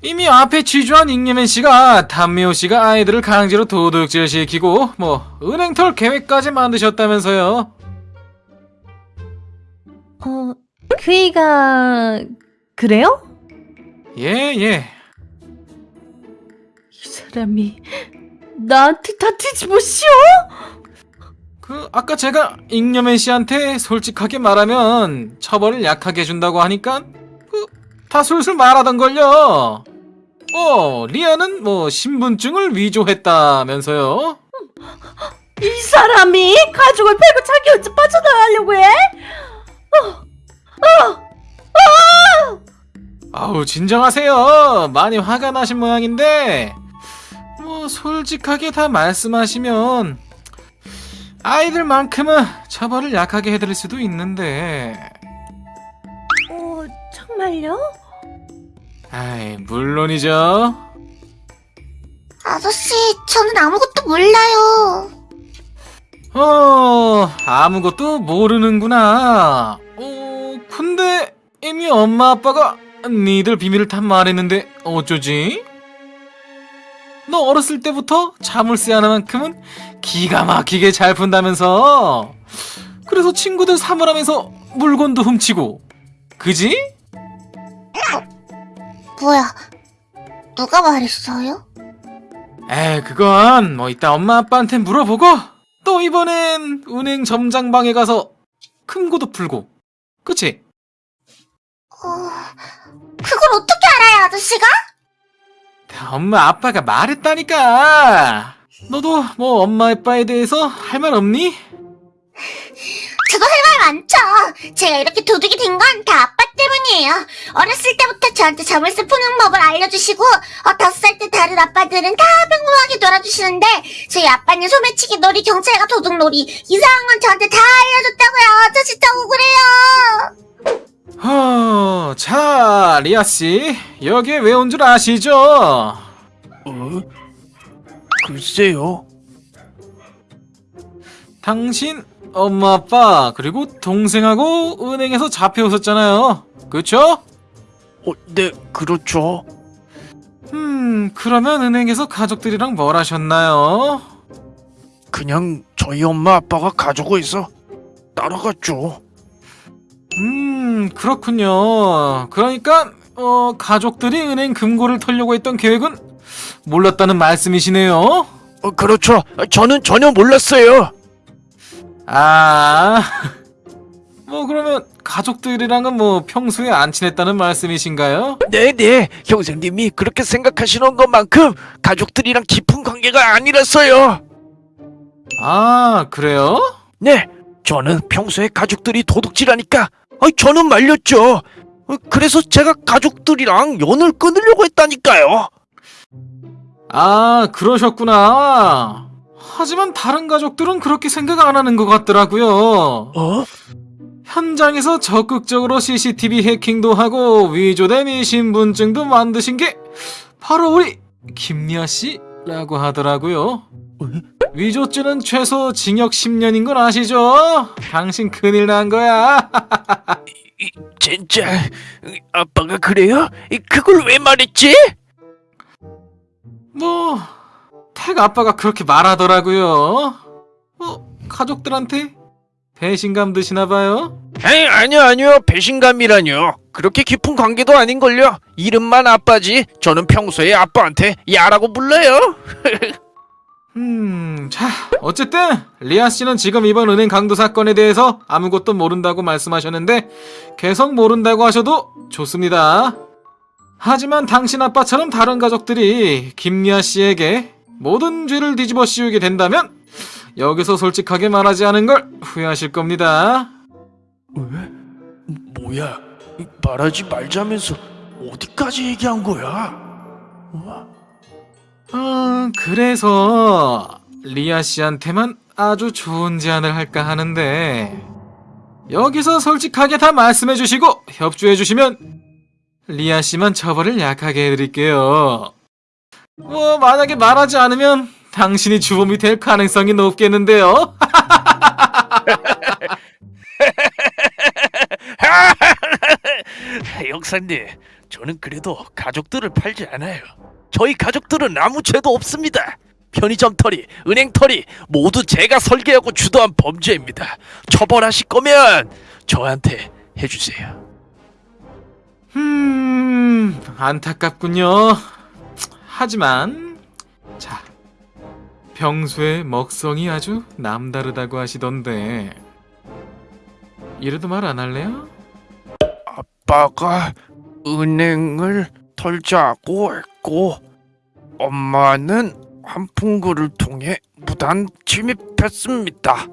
[SPEAKER 10] 이미 앞에 취조한 잉여맨 씨가 담미호 씨가 아이들을 강제로 도둑질 시키고 뭐 은행털 계획까지 만드셨다면서요?
[SPEAKER 2] 어, 그이가 그래요?
[SPEAKER 10] 예, 예.
[SPEAKER 2] 이 사람이 나한테 다 뒤집어 씌워?
[SPEAKER 10] 그 아까 제가 잉여맨 씨한테 솔직하게 말하면 처벌을 약하게 해준다고 하니까 그 다 술술 말하던 걸요. 어 리아는 뭐 신분증을 위조했다면서요?
[SPEAKER 2] 이 사람이 가족을 패고 자기 혼자 빠져나가려고 해?
[SPEAKER 10] 아우 진정하세요. 많이 화가 나신 모양인데 뭐 솔직하게 다 말씀하시면 아이들만큼은 처벌을 약하게 해드릴 수도 있는데
[SPEAKER 2] 어, 정말요?
[SPEAKER 10] 아이 물론이죠.
[SPEAKER 7] 아저씨, 저는 아무것도 몰라요.
[SPEAKER 10] 어, 아무것도 모르는구나. 어, 근데 이미 엄마 아빠가 니들 비밀을 다 말했는데 어쩌지? 너 어렸을 때부터 자물쇠 하나만큼은 기가 막히게 잘 푼다면서. 그래서 친구들 사물함에서 물건도 훔치고. 그지?
[SPEAKER 7] 뭐야, 누가 말했어요?
[SPEAKER 10] 에이, 그건 뭐 이따 엄마 아빠한테 물어보고 또 이번엔 은행 점장방에 가서 금고도 풀고. 그치?
[SPEAKER 7] 어, 그걸 어떻게 알아요, 아저씨가?
[SPEAKER 10] 엄마 아빠가 말했다니까. 너도 뭐 엄마 아빠에 대해서 할 말 없니?
[SPEAKER 7] 저도 할 말 많죠. 제가 이렇게 도둑이 된 건 다 아빠 때문이에요. 어렸을 때부터 저한테 자물쇠 푸는 법을 알려주시고, 어, 다섯 살 때 다른 아빠들은 다 평범하게 놀아주시는데, 저희 아빠는 소매치기 놀이, 경찰과 도둑놀이, 이상한 건 저한테 다 알려줬다고요. 저 진짜 억울해요.
[SPEAKER 10] 허, 자, 리아 씨, 여기에 왜온 줄 아시죠?
[SPEAKER 9] 어? 글쎄요.
[SPEAKER 10] 당신 엄마 아빠 그리고 동생하고 은행에서 잡혀오셨잖아요. 그쵸?
[SPEAKER 9] 어, 네, 그렇죠.
[SPEAKER 10] 음, 그러면 은행에서 가족들이랑 뭘 하셨나요?
[SPEAKER 9] 그냥 저희 엄마 아빠가 가지고 있어 따라갔죠.
[SPEAKER 10] 음, 그렇군요. 그러니까 어, 가족들이 은행 금고를 털려고 했던 계획은 몰랐다는 말씀이시네요.
[SPEAKER 9] 어, 그렇죠. 저는 전혀 몰랐어요.
[SPEAKER 10] 아, 뭐 그러면 가족들이랑은 뭐 평소에 안 친했다는 말씀이신가요?
[SPEAKER 9] 네네, 형사님이 그렇게 생각하시는 것만큼 가족들이랑 깊은 관계가 아니라서요.
[SPEAKER 10] 아, 그래요?
[SPEAKER 9] 네, 저는 평소에 가족들이 도둑질하니까 아이, 저는 말렸죠. 어, 그래서 제가 가족들이랑 연을 끊으려고 했다니까요.
[SPEAKER 10] 아, 그러셨구나. 하지만 다른 가족들은 그렇게 생각 안 하는 것 같더라고요.
[SPEAKER 9] 어?
[SPEAKER 10] 현장에서 적극적으로 CCTV 해킹도 하고 위조된 이 신분증도 만드신 게 바로 우리 김리아 씨라고 하더라고요. 위조죄는 최소 징역 10년인 건 아시죠? 당신 큰일 난 거야.
[SPEAKER 9] 진짜 아빠가 그래요? 이, 그걸 왜 말했지?
[SPEAKER 10] 뭐, 택 아빠가 그렇게 말하더라고요. 뭐, 가족들한테?
[SPEAKER 8] 배신감 드시나 봐요?
[SPEAKER 9] 에이 아니요 아니요. 배신감이라뇨. 그렇게 깊은 관계도 아닌걸요. 이름만 아빠지. 저는 평소에 아빠한테 야라고 불러요.
[SPEAKER 8] 음, 자, 어쨌든 리아 씨는 지금 이번 은행 강도 사건에 대해서 아무것도 모른다고 말씀하셨는데 계속 모른다고 하셔도 좋습니다. 하지만 당신 아빠처럼 다른 가족들이 김리아 씨에게 모든 죄를 뒤집어 씌우게 된다면 여기서 솔직하게 말하지 않은 걸 후회하실 겁니다.
[SPEAKER 9] 뭐야 말하지 말자면서 어디까지 얘기한 거야
[SPEAKER 8] 아, 그래서 리아 씨한테만 아주 좋은 제안을 할까 하는데 여기서 솔직하게 다 말씀해 주시고 협조해 주시면 리아 씨만 처벌을 약하게 해드릴게요. 뭐 만약에 말하지 않으면 당신이 주범이 될 가능성이 높겠는데요.
[SPEAKER 9] 형사님 저는 그래도 가족들을 팔지 않아요 저희 가족들은 아무 죄도 없습니다 편의점 털이 은행 털이 모두 제가 설계하고 주도한 범죄입니다 처벌하실 거면 저한테 해주세요
[SPEAKER 8] 음, 안타깝군요. 하지만 자, 평소에 먹성이 아주 남다르다고 하시던데 이래도 말 안 할래요?
[SPEAKER 9] 아빠가 은행을 털자고 했고 엄마는 한풍구를 통해 무단 침입했습니다.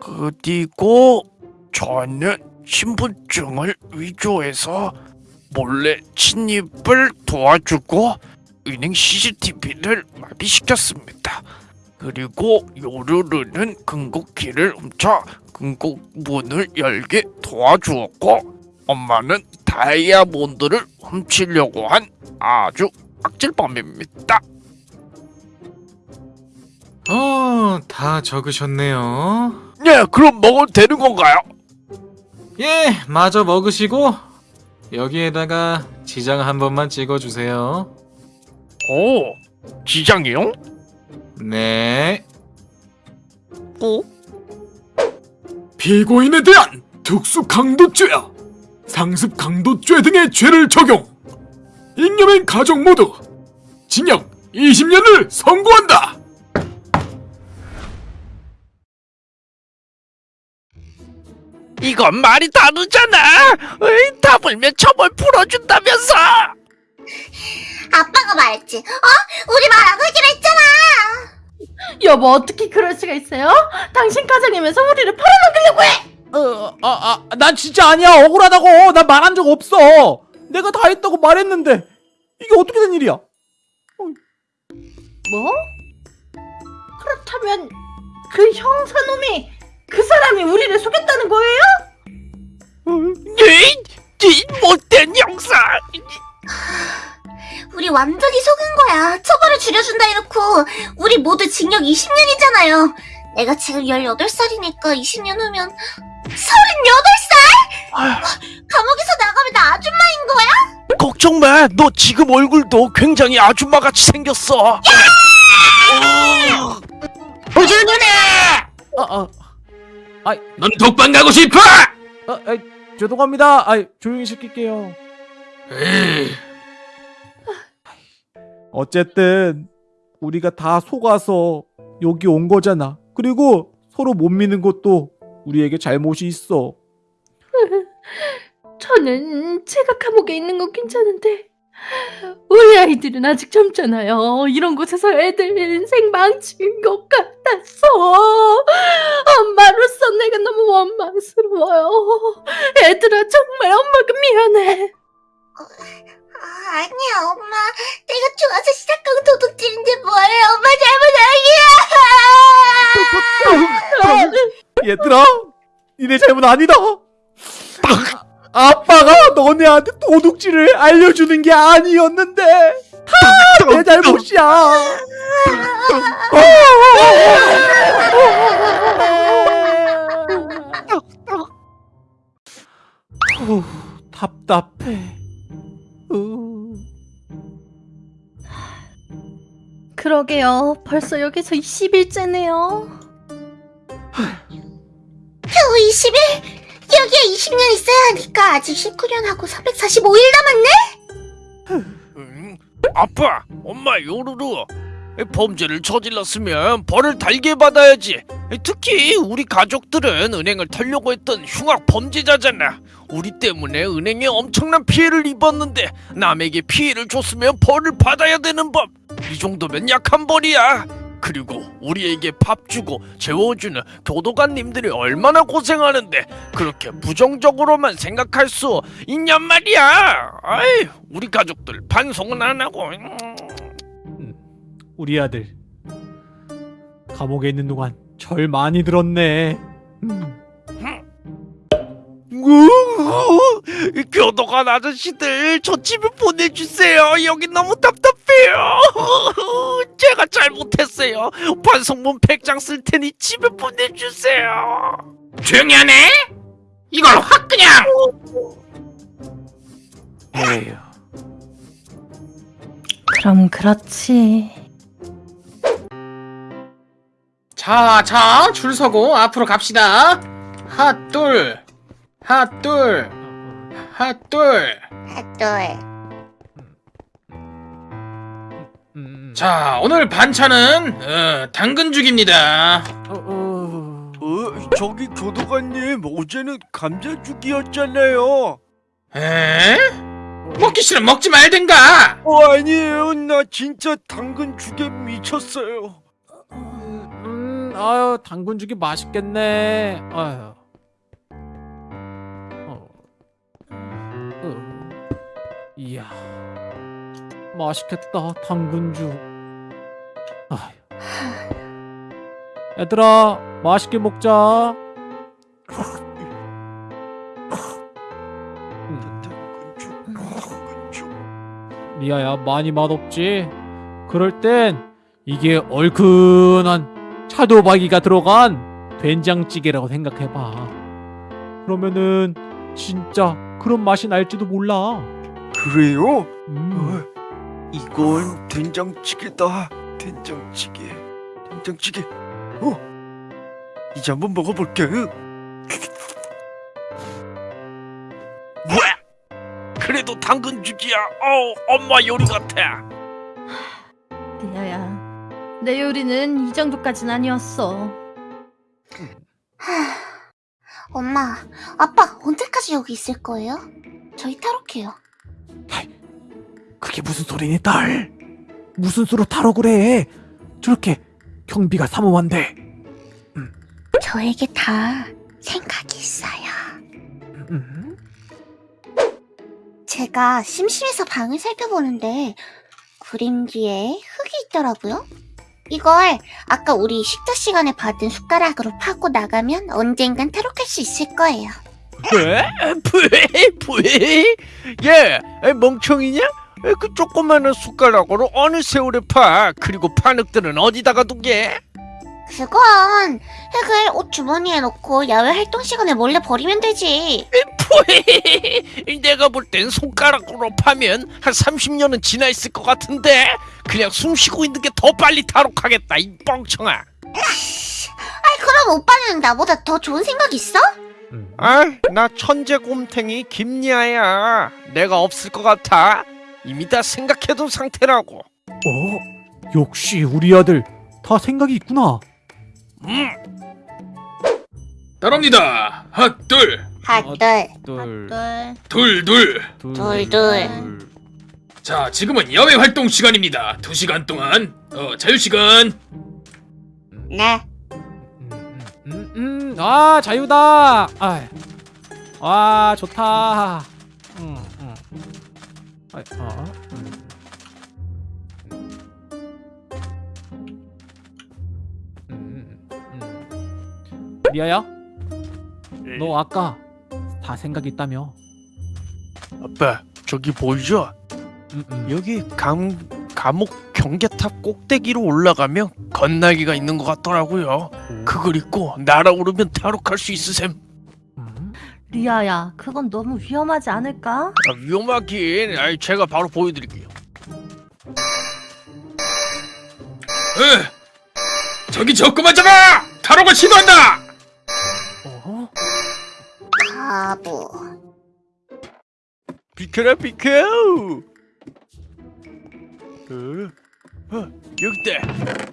[SPEAKER 9] 그리고 저는 신분증을 위조해서 몰래 침입을 도와주고 은행 CCTV를 마비시켰습니다. 그리고 요르르는 금고키를 훔쳐 금고문을 열게 도와주었고 엄마는 다이아몬드를 훔치려고 한 아주 악질범입니다.
[SPEAKER 8] 어, 다 적으셨네요.
[SPEAKER 9] 네, 그럼 먹어도 되는 건가요?
[SPEAKER 8] 예, 마저 먹으시고 여기에다가 지장 한 번만 찍어주세요.
[SPEAKER 9] 오, 지장이요?
[SPEAKER 8] 네.
[SPEAKER 12] 피고인에 대한 특수 강도죄야 상습 강도죄 등의 죄를 적용 잉여맨 가족 모두 징역 20년을 선고한다
[SPEAKER 9] 이건 말이 다르잖아. 에이, 다불면 처벌 풀어준다면서.
[SPEAKER 7] 아빠가 말했지. 어? 우리 말 안 하기로 했잖아.
[SPEAKER 2] 여보 어떻게 그럴 수가 있어요? 당신 가정이면서 우리를 팔아먹으려고 해!
[SPEAKER 8] 어, 아, 아, 난 진짜 아니야. 억울하다고. 난 말한 적 없어. 내가 다 했다고 말했는데 이게 어떻게 된 일이야?
[SPEAKER 2] 뭐? 그렇다면 그 형사놈이 그 사람이 우리를 속였다는 거예요?
[SPEAKER 9] 에이, 이 못된 형사.
[SPEAKER 7] 우리 완전히 속은 거야. 처벌을 줄여준다 해놓고 우리 모두 징역 20년이잖아요. 내가 지금 18살이니까 20년 후면 38살? 감옥에서 나가면 나 아줌마인 거야?
[SPEAKER 9] 걱정 마. 너 지금 얼굴도 굉장히 아줌마 같이 생겼어.
[SPEAKER 7] 우주 누나!
[SPEAKER 8] 아, 아,
[SPEAKER 12] 넌 독방 가고 싶어?
[SPEAKER 8] 아, 아 죄송합니다. 아, 조용히 시킬게요. 어쨌든 우리가 다 속아서 여기 온 거잖아. 그리고 서로 못 믿는 것도 우리에게 잘못이 있어.
[SPEAKER 2] 저는 제가 감옥에 있는 건 괜찮은데 우리 아이들은 아직 젊잖아요. 이런 곳에서 애들 인생 망친 것 같아서 엄마로서 내가 너무 원망스러워요. 애들아 정말 엄마가 미안해.
[SPEAKER 7] 아, 아니야, 엄마. 내가 좋아서 시작한 도둑질인데 뭐예요? 엄마 잘못 아니야!
[SPEAKER 8] 얘들아, 니네 잘못 아니다. 아, 아빠가 너네한테 도둑질을 알려주는 게 아니었는데 다 내 잘못이야. 후, 답답해. 우.
[SPEAKER 2] 그러게요. 벌써 여기서 20일째네요.
[SPEAKER 7] 20일? 여기에 20년 있어야 하니까 아직 19년하고 445일 남았네?
[SPEAKER 9] 음, 아빠, 엄마, 요루루. 범죄를 저질렀으면 벌을 달게 받아야지. 특히 우리 가족들은 은행을 털려고 했던 흉악 범죄자잖아. 우리 때문에 은행에 엄청난 피해를 입었는데 남에게 피해를 줬으면 벌을 받아야 되는 법. 이 정도면 약한 벌이야. 그리고 우리에게 밥 주고 재워주는 교도관님들이 얼마나 고생하는데 그렇게 부정적으로만 생각할 수 있냔 말이야. 아이, 우리 가족들 반성은 안 하고. 음.
[SPEAKER 8] 우리 아들 감옥에 있는 동안 절 많이 들었네. 음.
[SPEAKER 9] 교도관 아저씨들 저 집에 보내주세요. 여기 너무 답답해요. 제가 잘못했어요. 반성문 100장 쓸 테니 집에 보내주세요.
[SPEAKER 10] 조용히 하네? 이걸 확 그냥
[SPEAKER 5] 에휴.
[SPEAKER 11] 그럼 그렇지.
[SPEAKER 10] 자, 자, 줄 서고 앞으로 갑시다. 핫둘, 핫둘, 핫둘.
[SPEAKER 7] 네.
[SPEAKER 8] 음.
[SPEAKER 10] 자, 오늘 반찬은 어, 당근죽입니다.
[SPEAKER 8] 어, 어.
[SPEAKER 5] 어, 저기 교도관님 어제는 감자죽이었잖아요.
[SPEAKER 10] 에? 먹기 싫으면 먹지 말든가.
[SPEAKER 5] 어 아니에요, 나 진짜 당근죽에 미쳤어요.
[SPEAKER 8] 음, 아유 당근죽이 맛있겠네. 아유. 어. 어. 이야. 맛있겠다 당근죽. 아유. 얘들아 맛있게 먹자. 리아야 많이 맛없지? 그럴 땐 이게 얼큰한 차도박이가 들어간 된장찌개라고 생각해봐 그러면은 진짜 그런 맛이 날지도 몰라
[SPEAKER 5] 그래요?
[SPEAKER 8] 음.
[SPEAKER 5] 어, 이건 된장찌개다. 된장찌개, 된장찌개. 어, 이제 한번 먹어볼게.
[SPEAKER 9] 뭐야? 그래도 당근 죽이야. 어, 엄마 요리 같아.
[SPEAKER 11] 리아야, 내 요리는 이 정도까진 아니었어.
[SPEAKER 7] 엄마, 아빠 언제까지 여기 있을 거예요? 저희 탈옥해요.
[SPEAKER 8] 그게 무슨 소리니 딸 무슨 수로 타러 그래 저렇게 경비가 삼엄한데
[SPEAKER 7] 저에게 다 생각이 있어요.
[SPEAKER 8] 음?
[SPEAKER 7] 제가 심심해서 방을 살펴보는데 그림 뒤에 흙이 있더라고요. 이걸 아까 우리 식사 시간에 받은 숟가락으로 파고 나가면 언젠간 탈옥할 수 있을 거예요.
[SPEAKER 9] 왜? 왜? 왜? 얘, 에, 멍청이냐? 에, 그 조그마한 숟가락으로 어느 세월에 파? 그리고 파늑들은 어디다가 두게?
[SPEAKER 7] 그건 흙을 옷 주머니에 넣고 야외 활동 시간에 몰래 버리면 되지.
[SPEAKER 9] 푸이, 내가 볼 땐 손가락으로 파면 한 30년은 지나 있을 것 같은데 그냥 숨 쉬고 있는 게 더 빨리 탈옥하겠다 이 뻥청아
[SPEAKER 7] 아이 그럼 오빠는 나보다 더 좋은 생각 있어?
[SPEAKER 8] 음.
[SPEAKER 9] 아, 나 천재 곰탱이 김리아야 내가 없을 것 같아 이미 다 생각해둔 상태라고
[SPEAKER 8] 어? 역시 우리 아들 다 생각이 있구나
[SPEAKER 9] 음,
[SPEAKER 10] 따라옵니다. 핫둘,
[SPEAKER 7] 하둘,
[SPEAKER 8] 둘,
[SPEAKER 10] 둘, 둘.
[SPEAKER 7] 둘, 둘.
[SPEAKER 10] 자, 지금은 야외 활동 시간입니다. 두 시간 동안 어, 자유 시간.
[SPEAKER 7] 네.
[SPEAKER 8] 음, 음, 음, 아 자유다. 아, 와 좋다. 음, 음. 아, 어, 리아야, 너 아까 다 생각 있다며?
[SPEAKER 9] 아빠 저기 보이죠?
[SPEAKER 8] 음, 음.
[SPEAKER 9] 여기 감, 감옥 경계탑 꼭대기로 올라가면 건나기가 있는 것 같더라고요 그걸 입고 날아오르면 탈옥할 수 있으셈
[SPEAKER 8] 음?
[SPEAKER 11] 리아야, 그건 너무 위험하지 않을까?
[SPEAKER 9] 아, 위험하긴 아이, 제가 바로 보여드릴게요
[SPEAKER 10] 에, 저기 저 그만 잡아! 탈옥을 시도한다.
[SPEAKER 8] 바보.
[SPEAKER 5] 비켜라 비켜! 어? 어 여깄다.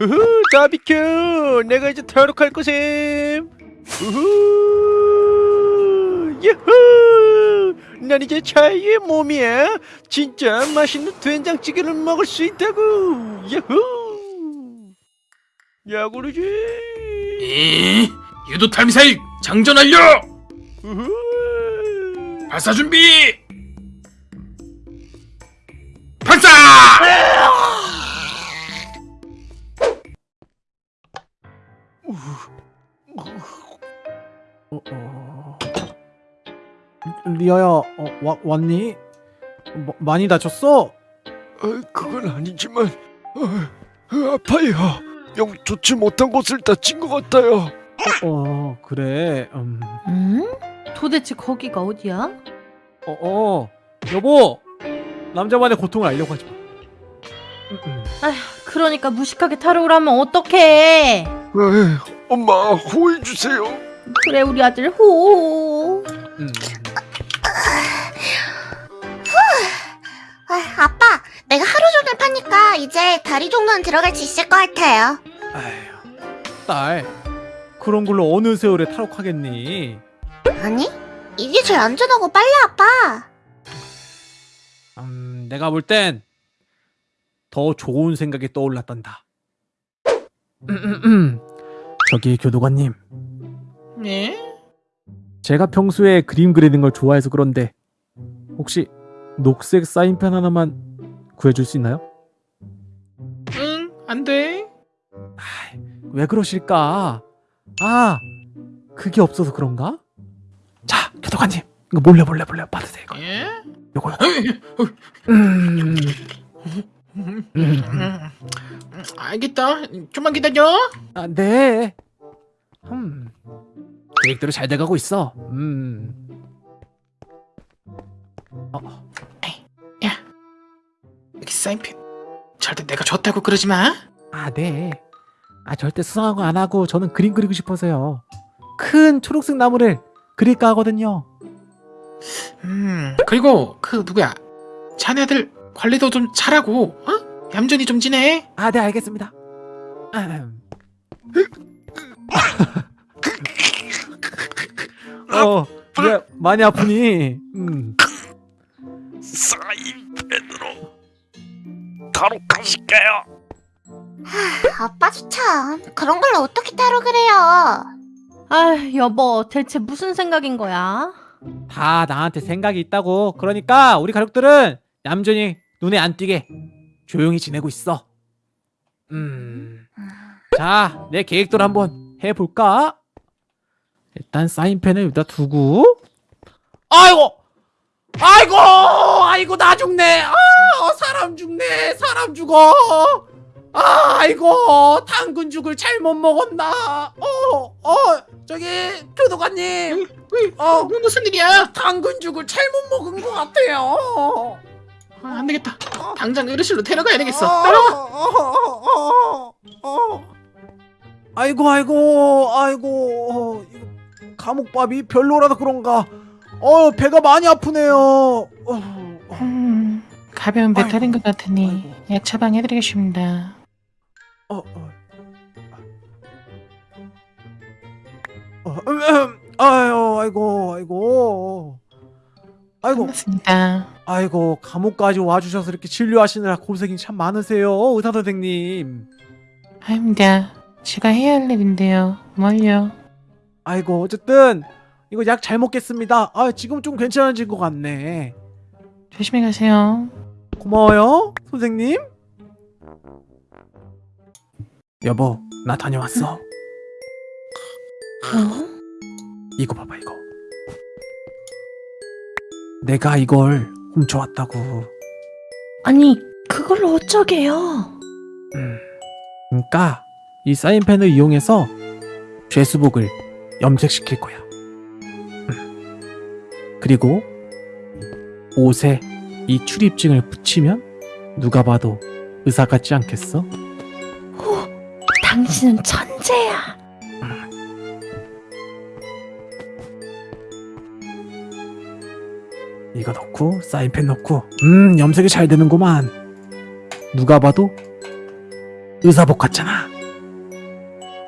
[SPEAKER 5] 우후 다 비켜! 내가 이제 탈옥할 것임! 우후 예후 난 이제 자유의 몸이야. 진짜 맛있는 된장찌개를 먹을 수 있다고! 예후 야구르지
[SPEAKER 4] 이 유도 탈 미사일 장전 완료. 발사 준비. 발사.
[SPEAKER 14] 어, 어... 리아야, 어, 와, 왔니? 뭐, 많이 다쳤어?
[SPEAKER 5] 어, 그건 아니지만 어, 어, 아파요. 영 좋지 못한 곳을 다친 것 같아요.
[SPEAKER 14] 어, 어 그래. 음.
[SPEAKER 2] 음? 도대체 거기가 어디야?
[SPEAKER 8] 어, 어. 여보! 남자만의 고통을 알려고 하지 마. 음, 음.
[SPEAKER 2] 그러니까 무식하게 탈옥을 하면 어떡해?
[SPEAKER 5] 에이, 엄마 호해 주세요.
[SPEAKER 2] 그래 우리 아들 호.
[SPEAKER 8] 음.
[SPEAKER 7] 아, 아빠, 내가 하루 종일 파니까 이제 다리 정도는 들어갈 수 있을 것 같아요.
[SPEAKER 8] 아휴, 딸. 그런 걸로 어느 세월에 탈옥하겠니?
[SPEAKER 7] 아니, 이게 제일 안전하고 빨리 아빠.
[SPEAKER 8] 음, 내가 볼 땐 더 좋은 생각이 떠올랐단다. 음. 저기 교도관님,
[SPEAKER 4] 네?
[SPEAKER 8] 제가 평소에 그림 그리는 걸 좋아해서 그런데 혹시 녹색 사인펜 하나만 구해줄 수 있나요?
[SPEAKER 4] 응, 안 돼.
[SPEAKER 8] 아이, 왜 그러실까? 아, 그게 없어서 그런가? 자, 교도관님, 이거 몰래 몰래 몰래 받으세요. 이거.
[SPEAKER 4] 예?
[SPEAKER 8] 요거요. 음, 음,
[SPEAKER 4] 음, 알겠다. 좀만 기다려.
[SPEAKER 8] 아, 네. 음, 계획대로 잘 돼가고 있어. 음. 어,
[SPEAKER 4] 여기 사인펜. 절대 내가 줬다고 그러지 마.
[SPEAKER 8] 아, 네. 아, 절대 수상한 거 안 하고 저는 그림 그리고 싶어서요. 큰 초록색 나무를 그릴까 하거든요.
[SPEAKER 4] 음, 그리고 그 누구야? 자네들 관리도 좀 잘하고, 어? 얌전히 좀 지내.
[SPEAKER 8] 아, 네, 알겠습니다. 음. 어, 왜 많이 아프니? 음.
[SPEAKER 5] 사인펜으로 탈옥하실까요?
[SPEAKER 7] 아빠도 참, 그런 걸로 어떻게 탈옥을 해요?
[SPEAKER 2] 아 여보 대체 무슨 생각인 거야?
[SPEAKER 8] 다 나한테 생각이 있다고. 그러니까 우리 가족들은 얌전히 눈에 안 띄게 조용히 지내고 있어. 음. 자, 내 계획대로 한번 해볼까? 일단 사인펜을 여기다 두고. 아이고! 아이고! 아이고, 나 죽네! 아, 사람 죽네! 사람 죽어! 아, 아이고! 당근 죽을 잘못 먹었나? 어, 어, 저기, 교도관님! 어,
[SPEAKER 4] 뭐, 무슨 일이야?
[SPEAKER 8] 당근 죽을 잘못 먹은 것 같아요.
[SPEAKER 4] 아, 안 되겠다. 당장 의료실로 데려가야 되겠어.
[SPEAKER 8] 어. 어, 어, 어. 아이고 아이고 아이고 감옥밥이 별로라서 그런가 어 배가 많이 아프네요 어,
[SPEAKER 4] 음, 가벼운 배탈인 것 같으니
[SPEAKER 8] 아이고.
[SPEAKER 4] 약 처방해드리겠습니다.
[SPEAKER 8] 어, 어. 어, 음, 음. 아유 아이고 아이고 아이고
[SPEAKER 4] 반갑습니다.
[SPEAKER 8] 아이고 감옥까지 와주셔서 이렇게 진료하시느라 고생이 참 많으세요 의사 선생님
[SPEAKER 4] 아닙니다. 제가 해야 할 일인데요. 뭘요?
[SPEAKER 8] 아이고 어쨌든 이거 약 잘 먹겠습니다. 아 지금 좀 괜찮아진 것 같네.
[SPEAKER 4] 조심히 가세요.
[SPEAKER 8] 고마워요 선생님. 여보 나 다녀왔어.
[SPEAKER 2] 어?
[SPEAKER 8] 이거 봐봐 이거. 내가 이걸 훔쳐왔다고.
[SPEAKER 2] 아니 그걸 어쩌게요?
[SPEAKER 8] 음. 그러니까 이 사인펜을 이용해서 죄수복을 염색시킬 거야. 음. 그리고 옷에 이 출입증을 붙이면 누가 봐도 의사 같지 않겠어?
[SPEAKER 2] 당신은 천재야.
[SPEAKER 10] 이거 넣고 사인펜 넣고 음 염색이 잘 되는구만 누가 봐도 의사복 같잖아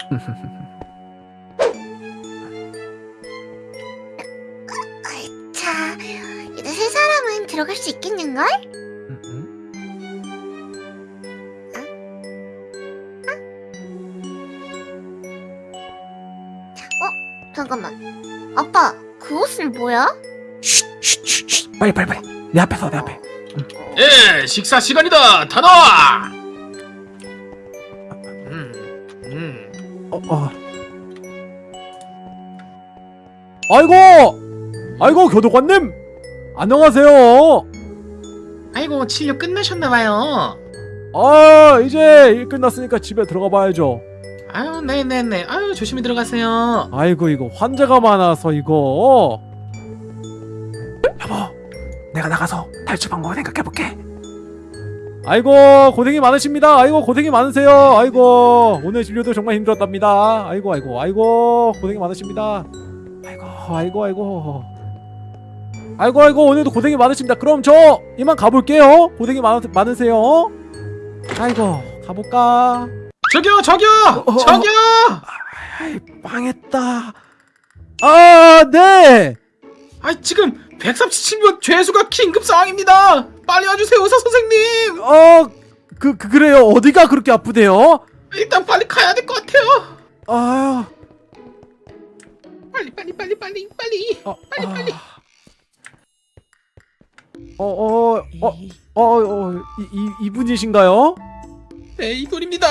[SPEAKER 7] 들어갈 수 있겠는걸? 어? 잠깐만. 아빠, 그 옷은 뭐야?
[SPEAKER 10] 쉿쉿쉿 빨리 빨리 빨리 내 앞에 서내 앞에
[SPEAKER 4] 예, 식사 시간이다. 다 나와. 음, 음.
[SPEAKER 10] 어, 어.
[SPEAKER 8] 아이고! 아이고 교도관님! 안녕하세요.
[SPEAKER 15] 아이고 진료 끝나셨나봐요.
[SPEAKER 8] 아 이제 일 끝났으니까 집에 들어가 봐야죠.
[SPEAKER 15] 아유 네네네. 아유 조심히 들어가세요.
[SPEAKER 8] 아이고 이거 환자가 많아서 이거
[SPEAKER 10] 여보 내가 나가서 탈출 방법을 생각해볼게
[SPEAKER 8] 아이고 고생이 많으십니다. 아이고 고생이 많으세요. 아이고 오늘 진료도 정말 힘들었답니다. 아이고 아이고 아이고 고생이 많으십니다. 아이고 아이고 아이고 아이고 아이고 오늘도 고생이 많으십니다. 그럼 저 이만 가볼게요. 고생이 많, 많으세요. 아이고 가볼까?
[SPEAKER 4] 저기요, 저기요,
[SPEAKER 10] 어,
[SPEAKER 4] 저기요.
[SPEAKER 10] 아이 망했다
[SPEAKER 8] 아 네.
[SPEAKER 4] 아 지금 137명 죄수가 긴급 상황입니다. 빨리 와주세요, 의사 선생님.
[SPEAKER 8] 어그 그, 그래요. 어디가 그렇게 아프대요?
[SPEAKER 4] 일단 빨리 가야 될 것 같아요.
[SPEAKER 8] 아유
[SPEAKER 4] 빨리, 빨리, 빨리, 빨리, 빨리.
[SPEAKER 8] 어,
[SPEAKER 4] 빨리, 빨리.
[SPEAKER 8] 어어어어 어 어, 어, 이, 이 이분이신가요?
[SPEAKER 4] 네, 이분입니다.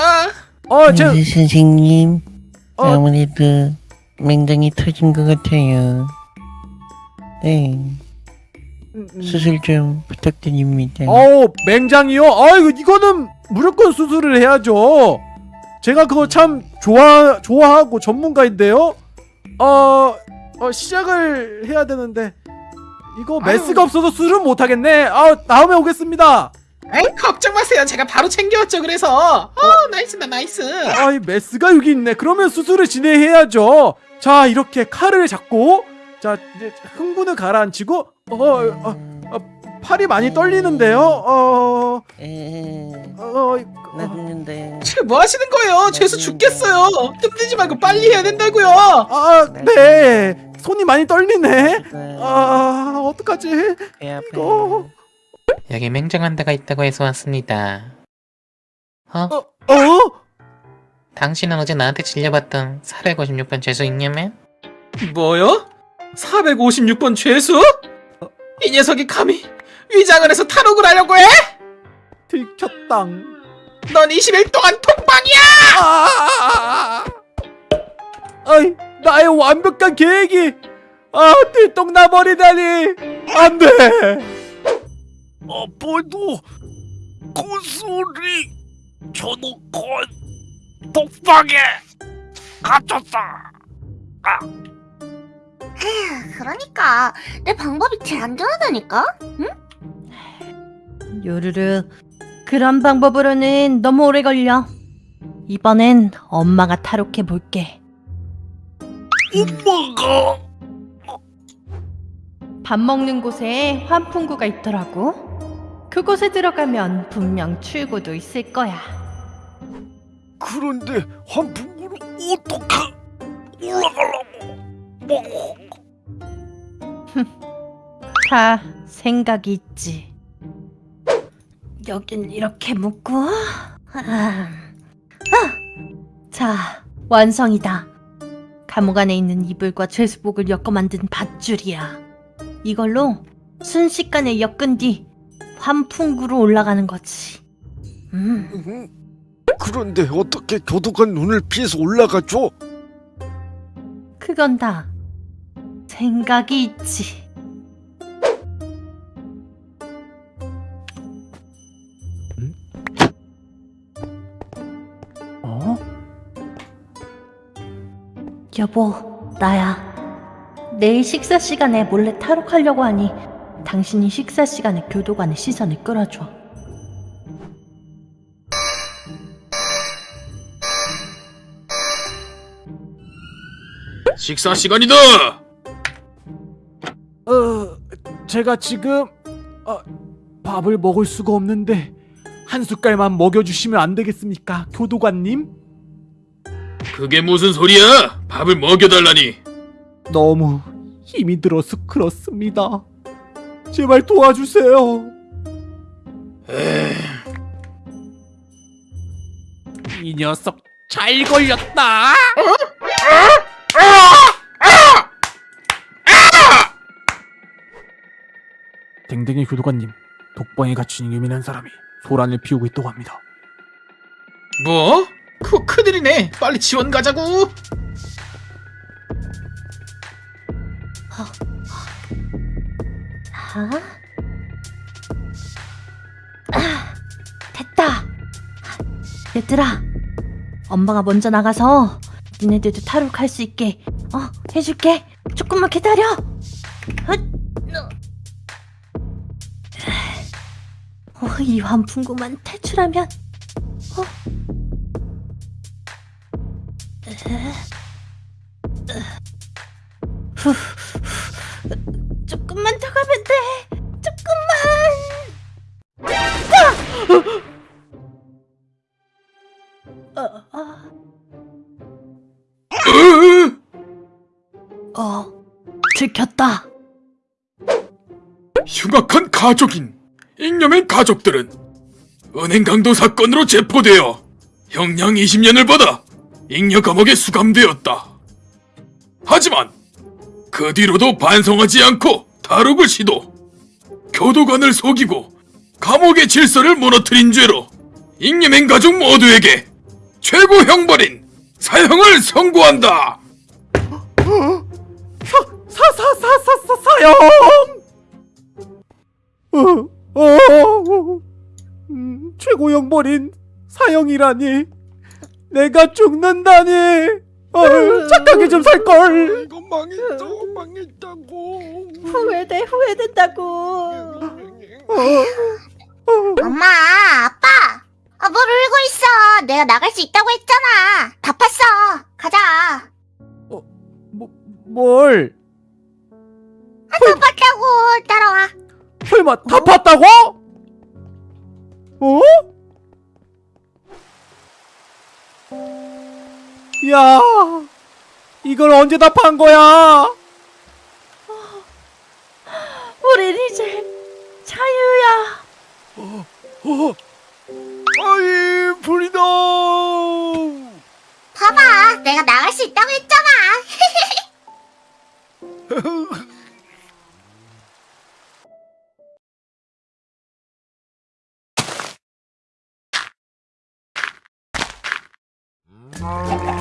[SPEAKER 8] 어, 제
[SPEAKER 13] 의사 선생님,
[SPEAKER 8] 어.
[SPEAKER 13] 아무래도 맹장이 터진 것 같아요. 네,
[SPEAKER 8] 음, 음.
[SPEAKER 13] 수술 좀 부탁드립니다.
[SPEAKER 8] 어우 맹장이요? 아이고 이거는 무조건 수술을 해야죠. 제가 그거 참 좋아 좋아하고 전문가인데요. 어, 어 시작을 해야 되는데 이거 메스가 없어서 수술은 못 하겠네. 아 다음에 오겠습니다.
[SPEAKER 15] 에이 걱정 마세요. 제가 바로 챙겨왔죠. 그래서 어 nice다 nice.
[SPEAKER 8] 아이 메스가 여기 있네. 그러면 수술을 진행해야죠. 자 이렇게 칼을 잡고 자 이제 흥분을 가라앉히고 어, 어, 팔이 많이 떨리는데요. 어,
[SPEAKER 13] 에,
[SPEAKER 8] 어,
[SPEAKER 13] 나는데
[SPEAKER 15] 지금 뭐 하시는 거예요? 죄수 죽겠어요. 힘들지 말고 빨리 해야 된다고요.
[SPEAKER 8] 아, 네. 손이 많이 떨리네. 아, 어떡하지? 이거.
[SPEAKER 15] 여기 맹장한 데가 있다고 해서 왔습니다. 어?
[SPEAKER 8] 어?
[SPEAKER 15] 당신은 어제 나한테 질려봤던 456번 죄수 있냐면?
[SPEAKER 4] 뭐요? 456번 죄수? 이 녀석이 감히 위장을 해서 탈옥을 하려고 해?
[SPEAKER 8] 들켰당.
[SPEAKER 15] 넌 20일 동안 통방이야!
[SPEAKER 8] 아! 아이, 나의 완벽한 계획이 아, 들똥 나버리다니. 안 돼.
[SPEAKER 9] 아빠도 그 소리 저놓고 독방에 갇혔다.
[SPEAKER 7] 그러니까 내 방법이 제일 안전하다니까?
[SPEAKER 2] 요르르 그런 방법으로는 너무 오래 걸려. 이번엔 엄마가 탈옥해 볼게.
[SPEAKER 9] 엄마가
[SPEAKER 2] 밥 먹는 곳에 환풍구가 있더라고. 그곳에 들어가면 분명 출구도 있을 거야.
[SPEAKER 9] 그런데 환풍구를 어떻게 올라가려고? 뭐
[SPEAKER 2] 다 생각이 있지. 여긴 이렇게 묶고, 아, 아. 자, 완성이다. 감옥 안에 있는 이불과 죄수복을 엮어 만든 밧줄이야. 이걸로 순식간에 엮은 뒤 환풍구로 올라가는 거지. 음,
[SPEAKER 9] 음, 그런데 어떻게 교도관 눈을 피해서 올라가죠?
[SPEAKER 2] 그건 다 생각이 있지. 여보, 나야. 내일 식사 시간에 몰래 탈옥하려고 하니 당신이 식사 시간에 교도관의 시선을 끌어줘.
[SPEAKER 4] 식사 시간이다.
[SPEAKER 8] 어, 제가 지금 아, 밥을 먹을 수가 없는데 한 숟갈만 먹여주시면 안 되겠습니까, 교도관님?
[SPEAKER 10] 그게 무슨 소리야? 밥을 먹여달라니.
[SPEAKER 8] 너무 힘이 들어서 그렇습니다. 제발 도와주세요. 이 녀석 잘 걸렸다. 댕댕이 교도관님, 독방에 갇힌 예민한 사람이 소란을 피우고 있다고 합니다.
[SPEAKER 10] 뭐? 그거 큰일이네. 빨리 지원 가자고.
[SPEAKER 2] 아? 아, 됐다. 얘들아, 엄마가 먼저 나가서 니네들도 탈옥할 수 있게 어 해줄게. 조금만 기다려. 헛. 어, 이 환풍구만 탈출하면 어? 조금만 더 가면 돼. 조금만. 아! 어, 어. 어, 들켰다.
[SPEAKER 10] 흉악한 가족인 잉여맨 가족들은 은행 강도 사건으로 체포되어 형량 20년을 받아 잉여 감옥에 수감되었다. 하지만 그 뒤로도 반성하지 않고 탈옥을 시도, 교도관을 속이고 감옥의 질서를 무너뜨린 죄로 잉여맨 가족 모두에게 최고 형벌인 사형을 선고한다.
[SPEAKER 8] 사사사사사 사형. 어, 어, 음, 최고 형벌인 사형이라니. 내가 죽는다니. 어, 착하게 좀 살 걸.
[SPEAKER 16] 이거 망했어, 망했다고.
[SPEAKER 2] 후회돼, 후회된다고.
[SPEAKER 7] 엄마, 아빠. 아, 뭘 울고 있어. 내가 나갈 수 있다고 했잖아. 다 팠어. 가자.
[SPEAKER 8] 뭐, 뭘?
[SPEAKER 7] 아, 다 팠다고. 따라와.
[SPEAKER 8] 설마 다 팠다고? 어? 야, 이걸 언제 다 판 거야?
[SPEAKER 2] 우린 이제 자유야.
[SPEAKER 5] 아이 불이다.
[SPEAKER 7] 봐봐. 내가 나갈 수 있다고 했잖아.
[SPEAKER 16] 아,